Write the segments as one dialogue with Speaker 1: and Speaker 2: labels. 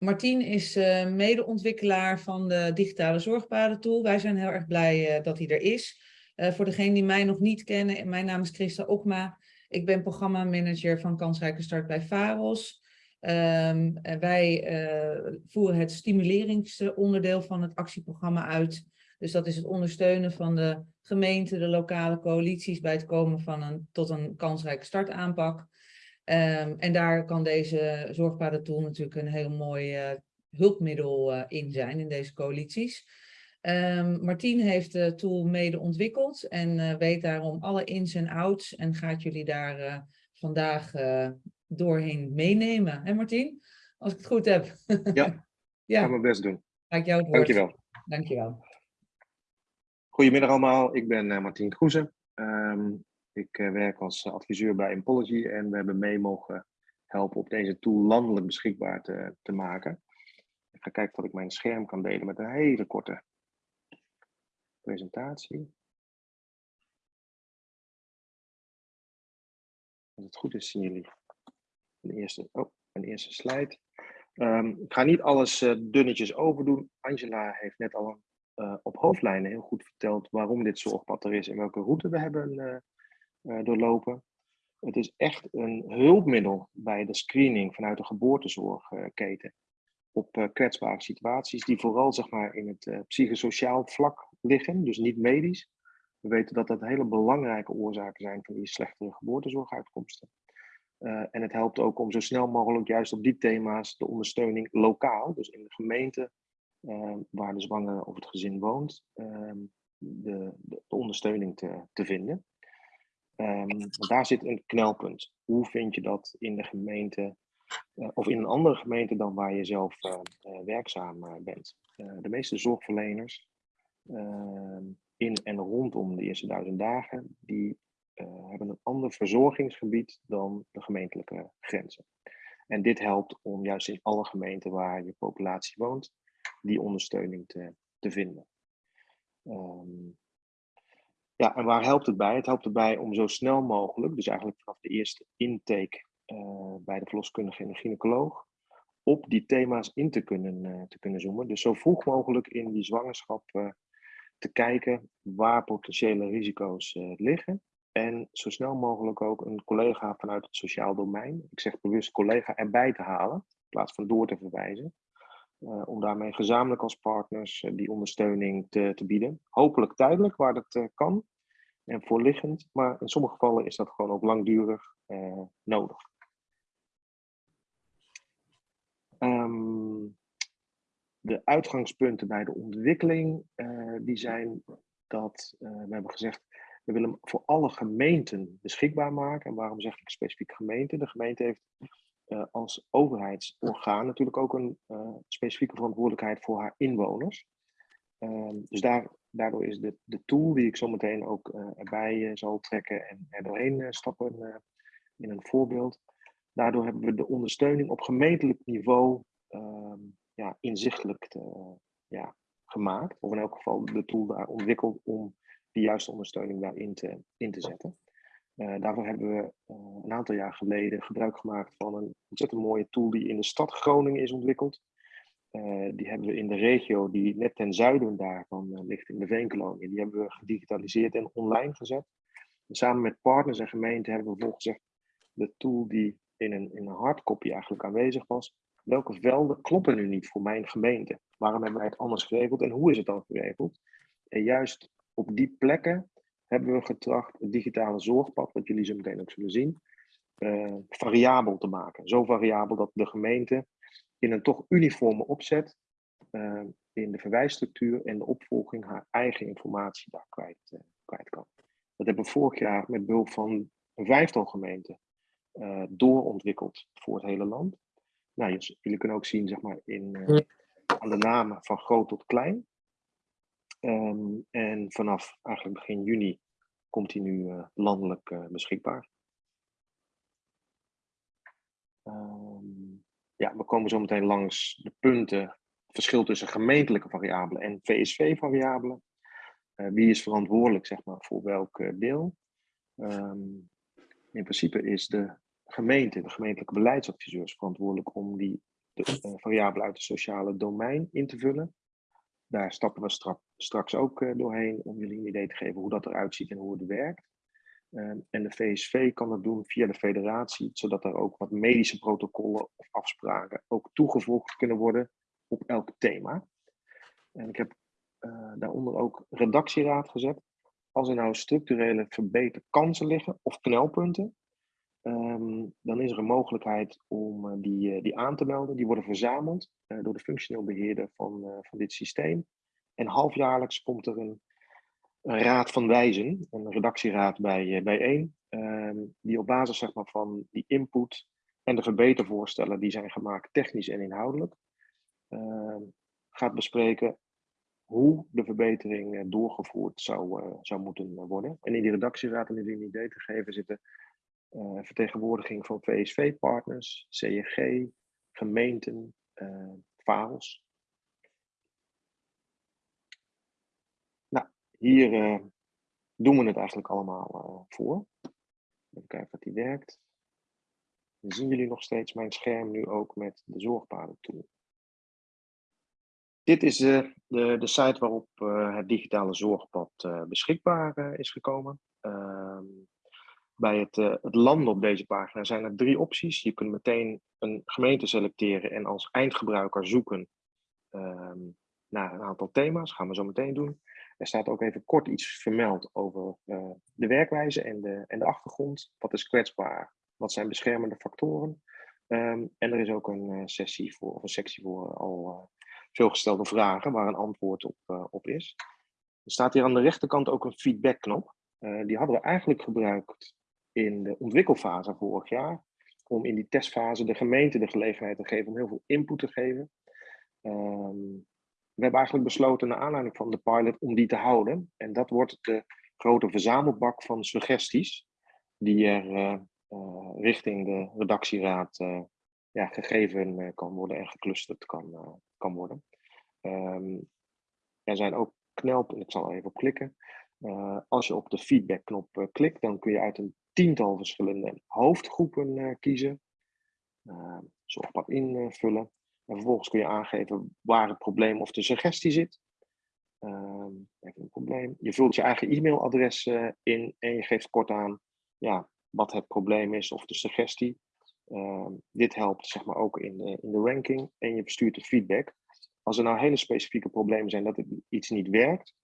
Speaker 1: Martien is uh, medeontwikkelaar van de digitale zorgpadentool. Wij zijn heel erg blij uh, dat hij er is. Uh, voor degenen die mij nog niet kennen, mijn naam is Christa Okma. Ik ben programmamanager van Kansrijke Start bij VAROS. Um, wij voeren het stimuleringsonderdeel van het actieprogramma uit. Dus dat is het ondersteunen van de gemeente, de lokale coalities bij het komen van een, tot een kansrijke startaanpak. Um, en daar kan deze zorgpadentool natuurlijk een heel mooi uh, hulpmiddel uh, in zijn, in deze coalities. Um, Martien heeft de tool mede ontwikkeld en uh, weet daarom alle ins en outs en gaat jullie daar vandaag doorheen meenemen. Hè Martien? Als ik het goed heb.
Speaker 2: ja, ja. ga mijn best doen.
Speaker 1: Ga ik jou het
Speaker 2: woord. Dankjewel.
Speaker 1: Dankjewel.
Speaker 2: Goedemiddag allemaal, ik ben Martien Kroeze. Um, ik uh, werk als adviseur bij Impology en we hebben mee mogen helpen op deze tool landelijk beschikbaar te, maken. Ik ga kijken of ik mijn scherm kan delen met een hele korte presentatie. Als het goed is, zien jullie een eerste, oh, een eerste slide. Um, ik ga niet alles uh, dunnetjes overdoen. Angela heeft net al op hoofdlijnen heel goed verteld waarom dit zorgpad er is en welke route we hebben uh, doorlopen. Het is echt een hulpmiddel bij de screening vanuit de geboortezorgketen op uh, kwetsbare situaties die vooral zeg maar, in het uh, psychosociaal vlak liggen, dus niet medisch. We weten dat dat hele belangrijke oorzaken zijn van die slechtere geboortezorguitkomsten. En het helpt ook om zo snel mogelijk juist op die thema's de ondersteuning lokaal, dus in de gemeente waar de zwangere of het gezin woont, de, de, de, ondersteuning te, te vinden. Um, daar zit een knelpunt. Hoe vind je dat in de gemeente uh, of in een andere gemeente dan waar je zelf uh, uh, werkzaam bent? de meeste zorgverleners ehm, in en rondom de eerste duizend dagen, die hebben een ander verzorgingsgebied dan de gemeentelijke grenzen. En dit helpt om juist in alle gemeenten waar je populatie woont, die ondersteuning te, te vinden. Um, ja, en waar helpt het bij? Het helpt erbij om zo snel mogelijk, dus eigenlijk vanaf de eerste intake uh, bij de verloskundige en de gynaecoloog, op die thema's in te kunnen, uh, te kunnen zoomen. Dus zo vroeg mogelijk in die zwangerschap uh, te kijken waar potentiële risico's liggen. En zo snel mogelijk ook een collega vanuit het sociaal domein, ik zeg bewust collega erbij te halen, in plaats van door te verwijzen. Om daarmee gezamenlijk als partners die ondersteuning te, te bieden. Hopelijk tijdelijk, waar dat kan en voorliggend, maar in sommige gevallen is dat gewoon ook langdurig nodig. Um, de uitgangspunten bij de ontwikkeling, die zijn dat, we hebben gezegd, we willen hem voor alle gemeenten beschikbaar maken. En waarom zeg ik specifiek gemeente? De gemeente heeft als overheidsorgaan natuurlijk ook een specifieke verantwoordelijkheid voor haar inwoners. Um, dus daar daardoor is de, de tool die ik zo meteen ook uh, erbij zal trekken en er doorheen stappen in een voorbeeld. Daardoor hebben we de ondersteuning op gemeentelijk niveau ehm, ja, inzichtelijk te, ja, gemaakt. Of in elk geval de tool daar ontwikkeld om de juiste ondersteuning daarin te, in te zetten. Daarvoor hebben we een aantal jaar geleden gebruik gemaakt van een ontzettend mooie tool die in de stad Groningen is ontwikkeld. Uh, die hebben we in de regio die net ten zuiden daarvan ligt, in de Veenkolonie. Die hebben we gedigitaliseerd en online gezet. En samen met partners en gemeenten hebben we gezegd, de tool die in een, in een hardcopy eigenlijk aanwezig was, welke velden kloppen nu niet voor mijn gemeente? Waarom hebben wij het anders geregeld en hoe is het dan geregeld? En juist op die plekken hebben we getracht het digitale zorgpad, wat jullie zo meteen ook zullen zien, uh, variabel te maken. Zo variabel dat de gemeente in een toch uniforme opzet uh, in de verwijsstructuur en de opvolging haar eigen informatie daar kwijt, uh, kwijt kan. Dat hebben we vorig jaar met behulp van een vijftal gemeenten doorontwikkeld voor het hele land. Nou, jullie kunnen ook zien zeg maar, in, aan de namen van groot tot klein. Um, en vanaf eigenlijk begin juni komt hij nu landelijk beschikbaar. Um, ja, we komen zo meteen langs de punten, verschil tussen gemeentelijke variabelen en VSV-variabelen. Uh, wie is verantwoordelijk zeg maar, voor welk deel? Um, in principe is de gemeente, de gemeentelijke beleidsadviseurs, verantwoordelijk om die de variabelen uit het sociale domein in te vullen. Daar stappen we strak, straks ook doorheen om jullie een idee te geven hoe dat eruit ziet en hoe het werkt. Ehm, en de VSV kan dat doen via de federatie, zodat er ook wat medische protocollen of afspraken ook toegevoegd kunnen worden op elk thema. En ik heb uh, daaronder ook redactieraad gezet. Als er nou structurele verbeterkansen liggen of knelpunten, ehm, dan is er een mogelijkheid om uh, die, uh, die aan te melden. Die worden verzameld door de functioneel beheerder van, van dit systeem. En halfjaarlijks komt er een een raad van wijzen, een redactieraad bij, eh, bijeen, um, die op basis zeg maar, van die input en de verbetervoorstellen die zijn gemaakt, technisch en inhoudelijk, uh, gaat bespreken hoe de verbetering doorgevoerd zou, zou moeten worden. En in die redactieraad, om jullie een idee te geven, zitten vertegenwoordiging van VSV-partners, CEG, gemeenten, VALS, Hier uh, doen we het eigenlijk allemaal uh, voor. Even kijken of die werkt. Dan zien jullie nog steeds mijn scherm nu ook met de zorgpaden tool. Dit is uh, de, de site waarop het digitale zorgpad beschikbaar is gekomen. Ehm, bij het, het landen op deze pagina zijn er drie opties. Je kunt meteen een gemeente selecteren en als eindgebruiker zoeken ehm, naar een aantal thema's. Gaan we zo meteen doen. Er staat ook even kort iets vermeld over uh, de werkwijze en de, en de achtergrond. Wat is kwetsbaar? Wat zijn beschermende factoren? Um, en er is ook een uh, sessie voor, of een sectie voor al uh, veelgestelde vragen waar een antwoord op, op is. Er staat hier aan de rechterkant ook een feedbackknop. die hadden we eigenlijk gebruikt in de ontwikkelfase vorig jaar. Om in die testfase de gemeente de gelegenheid te geven om heel veel input te geven. Um, we hebben eigenlijk besloten, naar aanleiding van de pilot, om die te houden. En dat wordt de grote verzamelbak van suggesties, die er uh, uh, richting de redactieraad uh, ja, gegeven kan worden en geclusterd kan, kan worden. Um, er zijn ook knelpunten, ik zal er even op klikken. als je op de feedbackknop klikt, dan kun je uit een tiental verschillende hoofdgroepen kiezen. zorgpad invullen. En vervolgens kun je aangeven waar het probleem of de suggestie zit. Even een probleem. Je vult je eigen e-mailadres uh, in en je geeft kort aan ja, wat het probleem is of de suggestie. Uh, dit helpt zeg maar, ook in de, in de ranking en je bestuurt de feedback. Als er nou hele specifieke problemen zijn dat het iets niet werkt,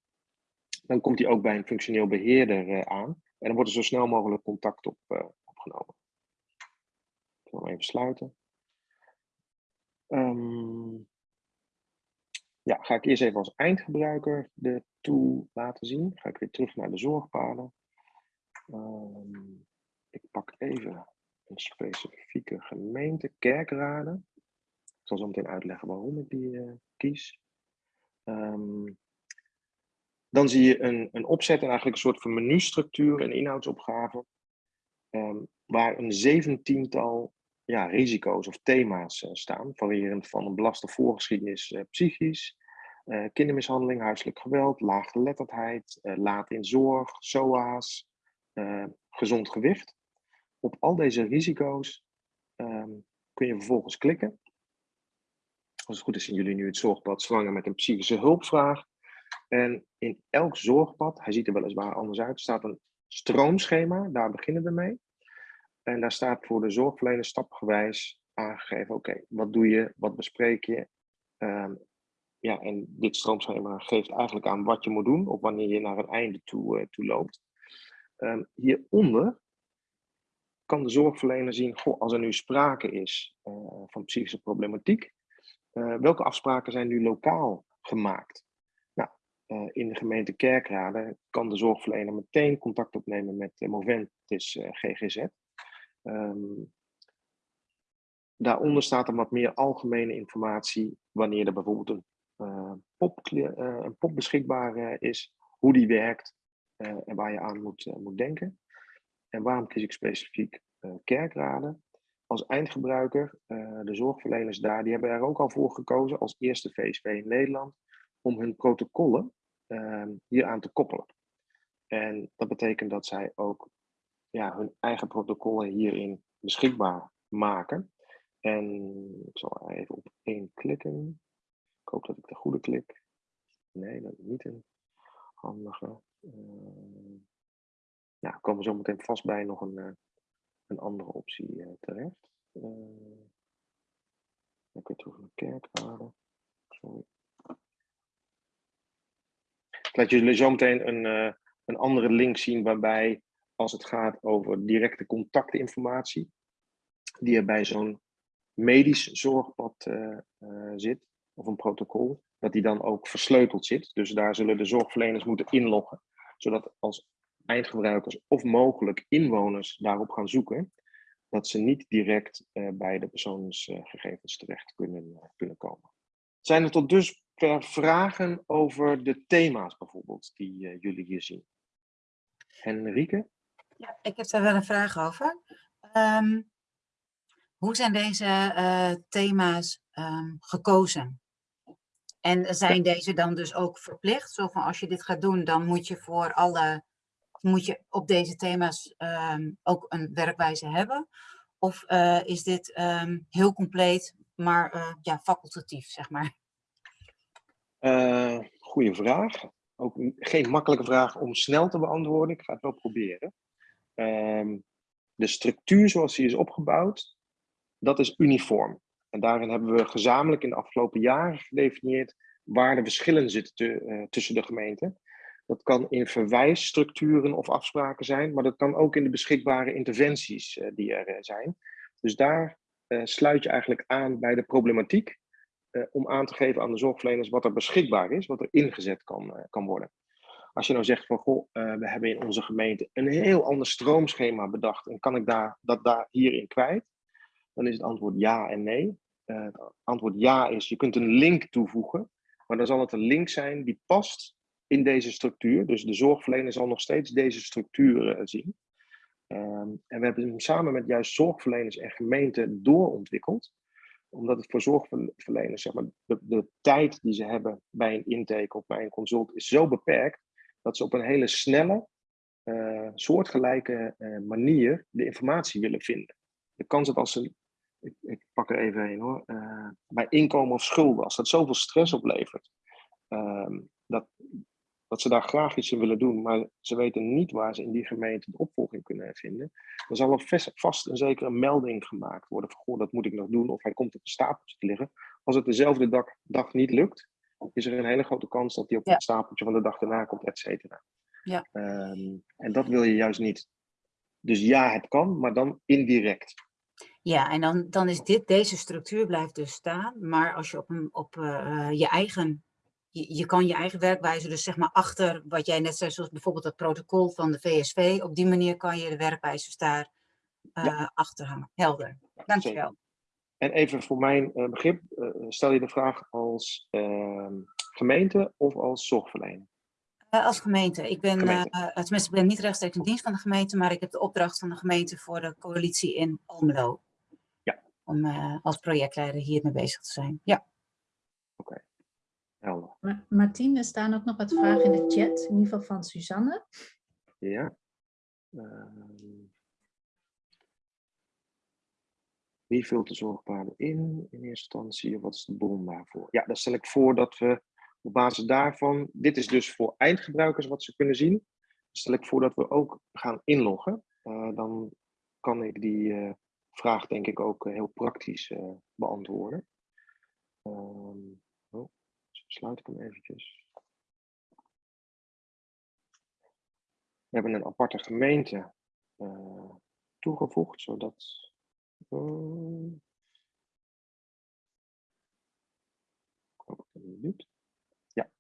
Speaker 2: dan komt die ook bij een functioneel beheerder uh, aan. En dan wordt er zo snel mogelijk contact op, uh, opgenomen. Ik zal hem even sluiten. Um, ja, ga ik eerst even als eindgebruiker de tool laten zien. Ga ik weer terug naar de zorgpaden. Um, ik pak even een specifieke gemeente, kerkraden. Ik zal zo meteen uitleggen waarom ik die uh, kies. Um, dan zie je een, een opzet en eigenlijk een soort van menustructuur en inhoudsopgave. Um, waar een zeventiental ja, risico's of thema's uh, staan, variërend van een belaste voorgeschiedenis uh, psychisch, uh, kindermishandeling, huiselijk geweld, laaggeletterdheid, laat in zorg, SOA's, gezond gewicht. Op al deze risico's um, kun je vervolgens klikken. Als het goed is zien jullie nu het zorgpad zwanger met een psychische hulpvraag. En in elk zorgpad, hij ziet er weliswaar anders uit, staat een stroomschema, daar beginnen we mee. En daar staat voor de zorgverlener stapgewijs aangegeven, oké, wat doe je, wat bespreek je? Um, ja, en dit stroomschema geeft eigenlijk aan wat je moet doen, of wanneer je naar een einde toe, uh, toe loopt. Um, hieronder kan de zorgverlener zien, goh, als er nu sprake is uh, van psychische problematiek, uh, welke afspraken zijn nu lokaal gemaakt? Nou, in de gemeente Kerkrade kan de zorgverlener meteen contact opnemen met Moventis GGZ. Um, daaronder staat er wat meer algemene informatie wanneer er bijvoorbeeld een, uh, pop, uh, een pop beschikbaar uh, is, hoe die werkt en waar je aan moet, moet denken. En waarom kies ik specifiek kerkraden? Als eindgebruiker, de zorgverleners daar, die hebben er ook al voor gekozen als eerste VSV in Nederland om hun protocollen ehm, hier aan te koppelen. En dat betekent dat zij ook ja, hun eigen protocollen hierin beschikbaar maken. En ik zal even op één klikken. Ik hoop dat ik de goede klik. Nee, dat is niet een handige. Uh, ja, komen we zo meteen vast bij nog een, uh, een andere optie uh, terecht. ik weer terug naar kerkwaarde. Sorry. Laat jullie zo meteen een, een andere link zien waarbij als het gaat over directe contactinformatie, die er bij zo'n medisch zorgpad uh, uh, zit, of een protocol, dat die dan ook versleuteld zit. Dus daar zullen de zorgverleners moeten inloggen, zodat als eindgebruikers of mogelijk inwoners daarop gaan zoeken, dat ze niet direct bij de persoonsgegevens terecht kunnen, kunnen komen. Zijn er tot dusver vragen over de thema's bijvoorbeeld, die jullie hier zien? Henrike?
Speaker 3: Ja, ik heb daar wel een vraag over. Um, hoe zijn deze uh, thema's um, gekozen? En zijn deze dan dus ook verplicht? Zo van als je dit gaat doen, dan moet je voor alle, moet je op deze thema's um, ook een werkwijze hebben? Of uh, is dit heel compleet, maar ja, facultatief, zeg maar?
Speaker 2: Goeie vraag. Ook geen makkelijke vraag om snel te beantwoorden. Ik ga het wel proberen. de structuur zoals die is opgebouwd, dat is uniform. En daarin hebben we gezamenlijk in de afgelopen jaren gedefinieerd waar de verschillen zitten te, uh, tussen de gemeenten. Dat kan in verwijsstructuren of afspraken zijn, maar dat kan ook in de beschikbare interventies uh, die er zijn. Dus daar sluit je eigenlijk aan bij de problematiek om aan te geven aan de zorgverleners wat er beschikbaar is, wat er ingezet kan, kan worden. Als je nou zegt van, goh, we hebben in onze gemeente een heel ander stroomschema bedacht en kan ik daar, dat daar hierin kwijt, dan is het antwoord ja en nee. Het antwoord ja is, je kunt een link toevoegen, maar dan zal het een link zijn die past in deze structuur. Dus de zorgverlener zal nog steeds deze structuur uh, zien. Um, en we hebben hem samen met juist zorgverleners en gemeenten doorontwikkeld. Omdat het voor zorgverleners, zeg maar, de, de tijd die ze hebben bij een intake of bij een consult is zo beperkt, dat ze op een hele snelle, uh, soortgelijke manier de informatie willen vinden. De kans dat als ze ik, ik, pak er even een hoor, uh, bij inkomen of schulden, als dat zoveel stress oplevert, uh, dat, dat ze daar graag iets in willen doen, maar ze weten niet waar ze in die gemeente de opvolging kunnen vinden, dan zal er vast en zeker een melding gemaakt worden van, goh, dat moet ik nog doen, of hij komt op een stapeltje te liggen. Als het dezelfde dag, dag niet lukt, is er een hele grote kans dat hij op ja. het stapeltje van de dag daarna komt, et cetera.
Speaker 3: Ja.
Speaker 2: Um, en dat wil je juist niet. Dus ja, het kan, maar dan indirect.
Speaker 3: Ja, en dan, dan is dit, deze structuur blijft dus staan. Maar als je op, een, op uh, je eigen, je, je, kan je eigen werkwijze, dus zeg maar achter wat jij net zei, zoals bijvoorbeeld het protocol van de VSV, op die manier kan je de werkwijzes daar uh, ja. achter hangen. Helder. Dankjewel.
Speaker 2: En even voor mijn uh, begrip, stel je de vraag als ehm, gemeente of als zorgverlener?
Speaker 3: als gemeente. Ik ben, gemeente. tenminste, ik ben niet rechtstreeks in dienst van de gemeente, maar ik heb de opdracht van de gemeente voor de coalitie in Almelo om uh, als projectleider hiermee bezig te zijn. Ja.
Speaker 2: Oké, okay. Helder.
Speaker 4: Ma Martien, er staan ook nog wat vragen in de chat, in ieder geval van Suzanne.
Speaker 2: Ja. Uh, wie vult de zorgpaden in in eerste instantie? Wat is de bron daarvoor? Ja, dan stel ik voor dat we op basis daarvan, dit is dus voor eindgebruikers wat ze kunnen zien. Stel ik voor dat we ook gaan inloggen. Uh, dan kan ik die uh, vraag denk ik ook eh, heel praktisch uh, beantwoorden. Oh, sluit ik hem eventjes. We hebben een aparte gemeente uh, toegevoegd, zodat... Uh, ik niet doet. Ja.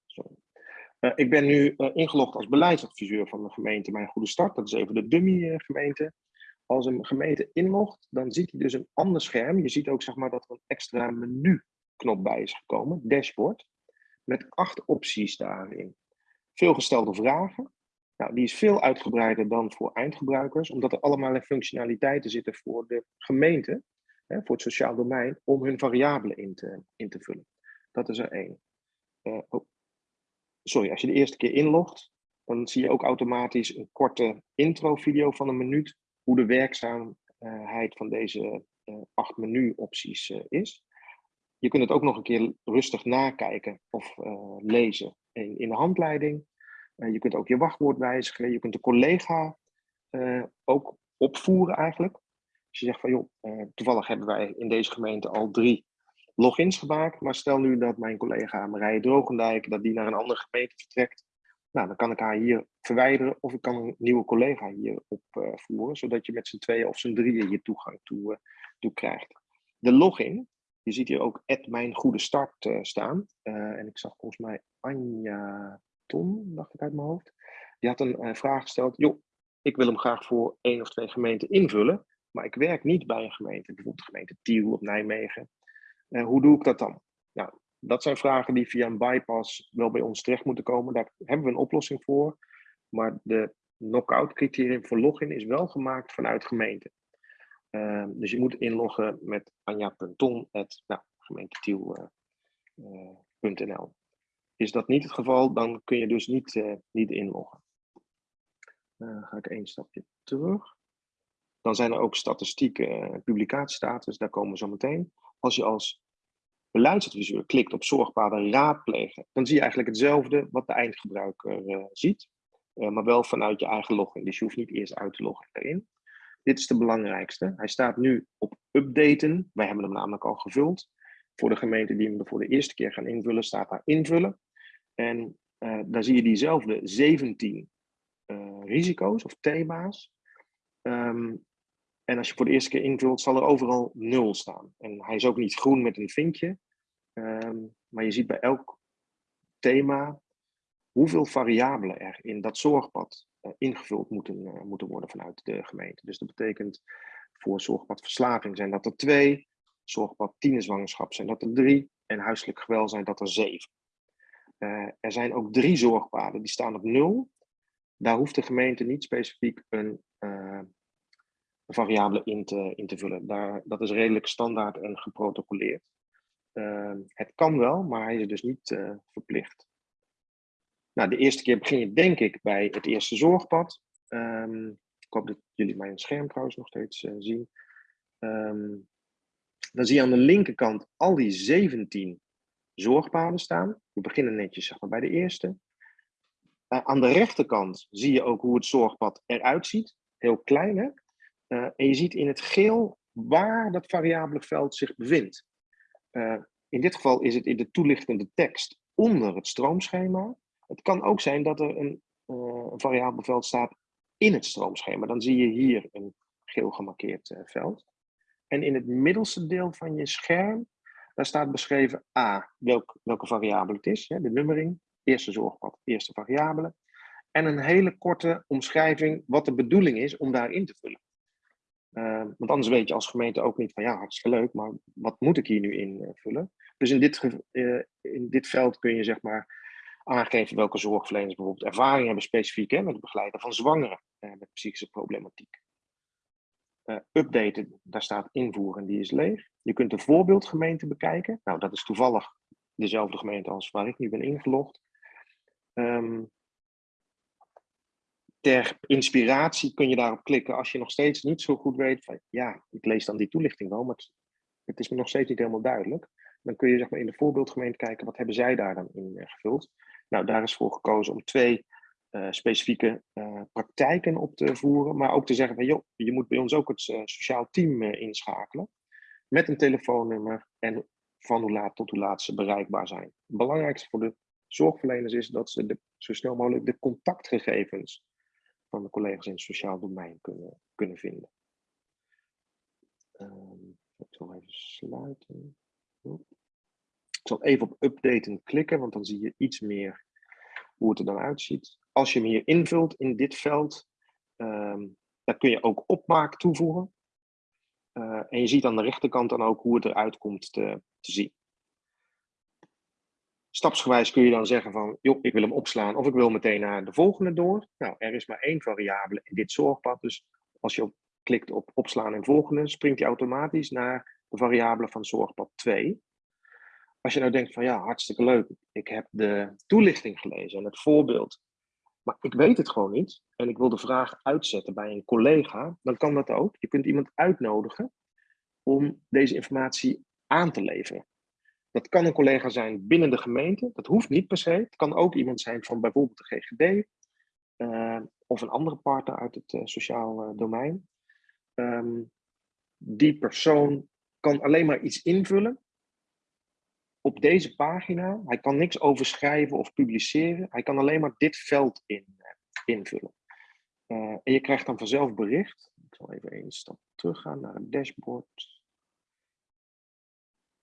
Speaker 2: Uh, ik ben nu ingelogd als beleidsadviseur van de gemeente Mijn Goede Start. Dat is even de dummy gemeente als een gemeente inlogt, dan ziet hij dus een ander scherm. Je ziet ook zeg maar, dat er een extra menu-knop bij is gekomen, dashboard, met acht opties daarin. Veelgestelde vragen. Nou, die is veel uitgebreider dan voor eindgebruikers, omdat er allemaal functionaliteiten zitten voor de gemeente, hè, voor het sociaal domein, om hun variabelen in te, in te vullen. Dat is er één. Uh, oh. Sorry, als je de eerste keer inlogt, dan zie je ook automatisch een korte intro-video van een minuut hoe de werkzaamheid van deze eh, acht menuopties eh, is. Je kunt het ook nog een keer rustig nakijken of eh, lezen in, in de handleiding. Eh, je kunt ook je wachtwoord wijzigen. Je kunt de collega eh, ook opvoeren eigenlijk. Als je zegt van joh, toevallig hebben wij in deze gemeente al drie logins gemaakt. Maar stel nu dat mijn collega Marije Drogendijk, dat die naar een andere gemeente vertrekt. Nou, dan kan ik haar hier verwijderen of ik kan een nieuwe collega hier opvoeren. zodat je met z'n tweeën of z'n drieën je toegang toe, toe krijgt. De login, je ziet hier ook mijn goede start eh, staan. Eh, en ik zag volgens mij Anja Ton, dacht ik uit mijn hoofd. Die had een eh, vraag gesteld. Joh, ik wil hem graag voor één of twee gemeenten invullen. Maar ik werk niet bij een gemeente, bijvoorbeeld gemeente Tiel of Nijmegen. Hoe doe ik dat dan? Nou, dat zijn vragen die via een bypass wel bij ons terecht moeten komen. Daar hebben we een oplossing voor. Maar de knockout criterium voor login is wel gemaakt vanuit gemeente. Ehm, dus je moet inloggen met anja.ton, nou, gemeentetiel.nl. Is dat niet het geval, dan kun je dus niet, eh, niet inloggen. Dan ga ik één stapje terug. Dan zijn er ook statistieken, eh, publicatiestatus, daar komen we zo meteen. Als je als beleidsadviseur klikt op zorgpaden raadplegen, dan zie je eigenlijk hetzelfde wat de eindgebruiker eh, ziet, eh, maar wel vanuit je eigen login. Dus je hoeft niet eerst uit te loggen erin. Dit is de belangrijkste. Hij staat nu op updaten. Wij hebben hem namelijk al gevuld. Voor de gemeente die hem voor de eerste keer gaan invullen, staat daar invullen. En uh, daar zie je diezelfde 17 uh, risico's of thema's. Um, en als je voor de eerste keer invult, zal er overal 0 staan. En hij is ook niet groen met een vinkje. Um, maar je ziet bij elk thema hoeveel variabelen er in dat zorgpad ingevuld moeten, uh, moeten worden vanuit de gemeente. Dus dat betekent voor zorgpad verslaving zijn dat er twee, zorgpad tienerzwangerschap zijn dat er drie en huiselijk geweld zijn dat er zeven. Uh, er zijn ook drie zorgpaden die staan op nul. Daar hoeft de gemeente niet specifiek een, een variabele in te, in te vullen. Daar, dat is redelijk standaard en geprotocoleerd. het kan wel, maar hij is dus niet verplicht. Nou, de eerste keer begin je denk ik bij het eerste zorgpad. Um, ik hoop dat jullie mijn scherm trouwens nog steeds uh, zien. Um, dan zie je aan de linkerkant al die 17 zorgpaden staan. We beginnen netjes zeg maar, bij de eerste. Uh, aan de rechterkant zie je ook hoe het zorgpad eruit ziet. Heel klein hè. Uh, en je ziet in het geel waar dat variabele veld zich bevindt. in dit geval is het in de toelichtende tekst onder het stroomschema. Het kan ook zijn dat er een, uh, variabel veld staat in het stroomschema. Dan zie je hier een geel gemarkeerd uh, veld. En in het middelste deel van je scherm, daar staat beschreven A, welk, welke variabele het is, hè, de nummering, eerste zorgpad, eerste variabele. En een hele korte omschrijving wat de bedoeling is om daarin te vullen. Uh, want anders weet je als gemeente ook niet van ja, hartstikke leuk, maar wat moet ik hier nu invullen? Dus in dit, in dit veld kun je zeg maar aangeven welke zorgverleners bijvoorbeeld ervaring hebben specifiek hè, met het begeleiden van zwangeren eh, met psychische problematiek. Uh, updaten, daar staat invoeren, die is leeg. Je kunt de voorbeeldgemeente bekijken. Nou, dat is toevallig dezelfde gemeente als waar ik nu ben ingelogd. Um, ter inspiratie kun je daarop klikken als je nog steeds niet zo goed weet van ja, ik lees dan die toelichting wel, maar het, is me nog steeds niet helemaal duidelijk. Dan kun je zeg maar, in de voorbeeldgemeente kijken wat hebben zij daar dan in uh, gevuld. Nou, daar is voor gekozen om twee uh, specifieke uh, praktijken op te voeren, maar ook te zeggen van joh, je moet bij ons ook het uh, sociaal team inschakelen met een telefoonnummer en van hoe laat tot hoe laat ze bereikbaar zijn. Het belangrijkste voor de zorgverleners is dat ze de, zo snel mogelijk de contactgegevens van de collega's in het sociaal domein kunnen, kunnen vinden. Um, ik zal even sluiten. Zal even op updaten klikken, want dan zie je iets meer hoe het er dan uitziet. Als je hem hier invult in dit veld, um, dan kun je ook opmaak toevoegen. Uh, en je ziet aan de rechterkant dan ook hoe het eruit komt te, te zien. Stapsgewijs kun je dan zeggen van, joh, ik wil hem opslaan of ik wil meteen naar de volgende door. Nou, er is maar één variabele in dit zorgpad, dus als je op, klikt op opslaan en volgende, springt hij automatisch naar de variabele van zorgpad 2. Als je nou denkt van ja, hartstikke leuk, ik heb de toelichting gelezen en het voorbeeld, maar ik weet het gewoon niet en ik wil de vraag uitzetten bij een collega, dan kan dat ook. Je kunt iemand uitnodigen om deze informatie aan te leveren. Dat kan een collega zijn binnen de gemeente, dat hoeft niet per se. Het kan ook iemand zijn van bijvoorbeeld de GGD eh, of een andere partner uit het uh, sociaal uh, domein. Um, die persoon kan alleen maar iets invullen op deze pagina. Hij kan niks overschrijven of publiceren. Hij kan alleen maar dit veld in, invullen. en je krijgt dan vanzelf bericht. Ik zal even één stap teruggaan naar het dashboard.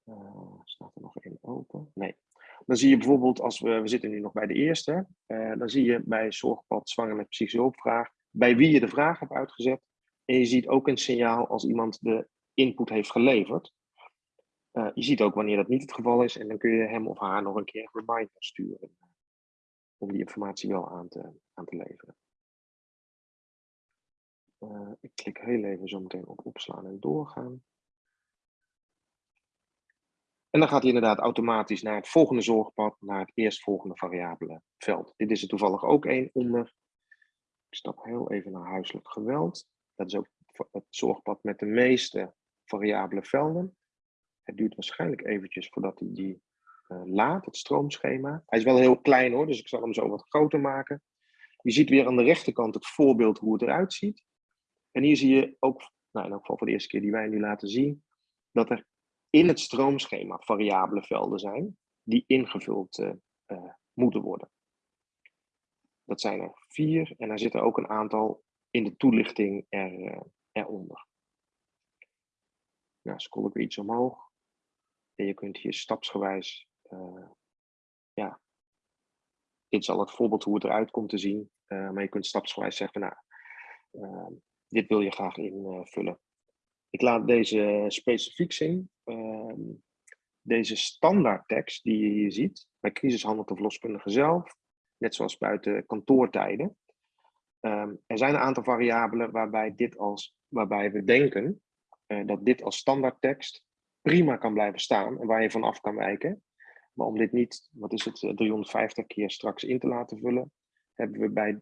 Speaker 2: Uh, staat er nog één open? Nee. Dan zie je bijvoorbeeld, als we, we zitten nu nog bij de eerste, dan zie je bij zorgpad zwanger psychische hulpvraag, bij wie je de vraag hebt uitgezet. En je ziet ook een signaal als iemand de input heeft geleverd. Uh, je ziet ook wanneer dat niet het geval is en dan kun je hem of haar nog een keer een reminder sturen om die informatie wel aan te, aan te leveren. ik klik heel even zo meteen op opslaan en doorgaan. En dan gaat hij inderdaad automatisch naar het volgende zorgpad, naar het eerstvolgende variabele veld. Dit is er toevallig ook één onder. Ik stap heel even naar huiselijk geweld. Dat is ook het zorgpad met de meeste variabele velden. Het duurt waarschijnlijk eventjes voordat hij die uh, laat, het stroomschema. Hij is wel heel klein hoor, dus ik zal hem zo wat groter maken. Je ziet weer aan de rechterkant het voorbeeld hoe het eruit ziet. En hier zie je ook, nou in elk geval voor de eerste keer die wij nu laten zien, dat er in het stroomschema variabele velden zijn die ingevuld uh, uh, moeten worden. Dat zijn er vier en daar zitten ook een aantal in de toelichting er, uh, eronder. Nou, scroll ik weer iets omhoog. En je kunt hier stapsgewijs, ja, dit is al het voorbeeld hoe het eruit komt te zien. maar je kunt stapsgewijs zeggen, nou, dit wil je graag invullen. Ik laat deze specifiek zien. Uh, deze standaardtekst die je hier ziet, bij crisishandel of loskundige zelf, net zoals buiten kantoortijden. Um, er zijn een aantal variabelen waarbij, dit als, waarbij we denken dat dit als standaardtekst prima kan blijven staan en waar je vanaf kan wijken. Maar om dit niet, wat is het, 350 keer straks in te laten vullen, hebben we bij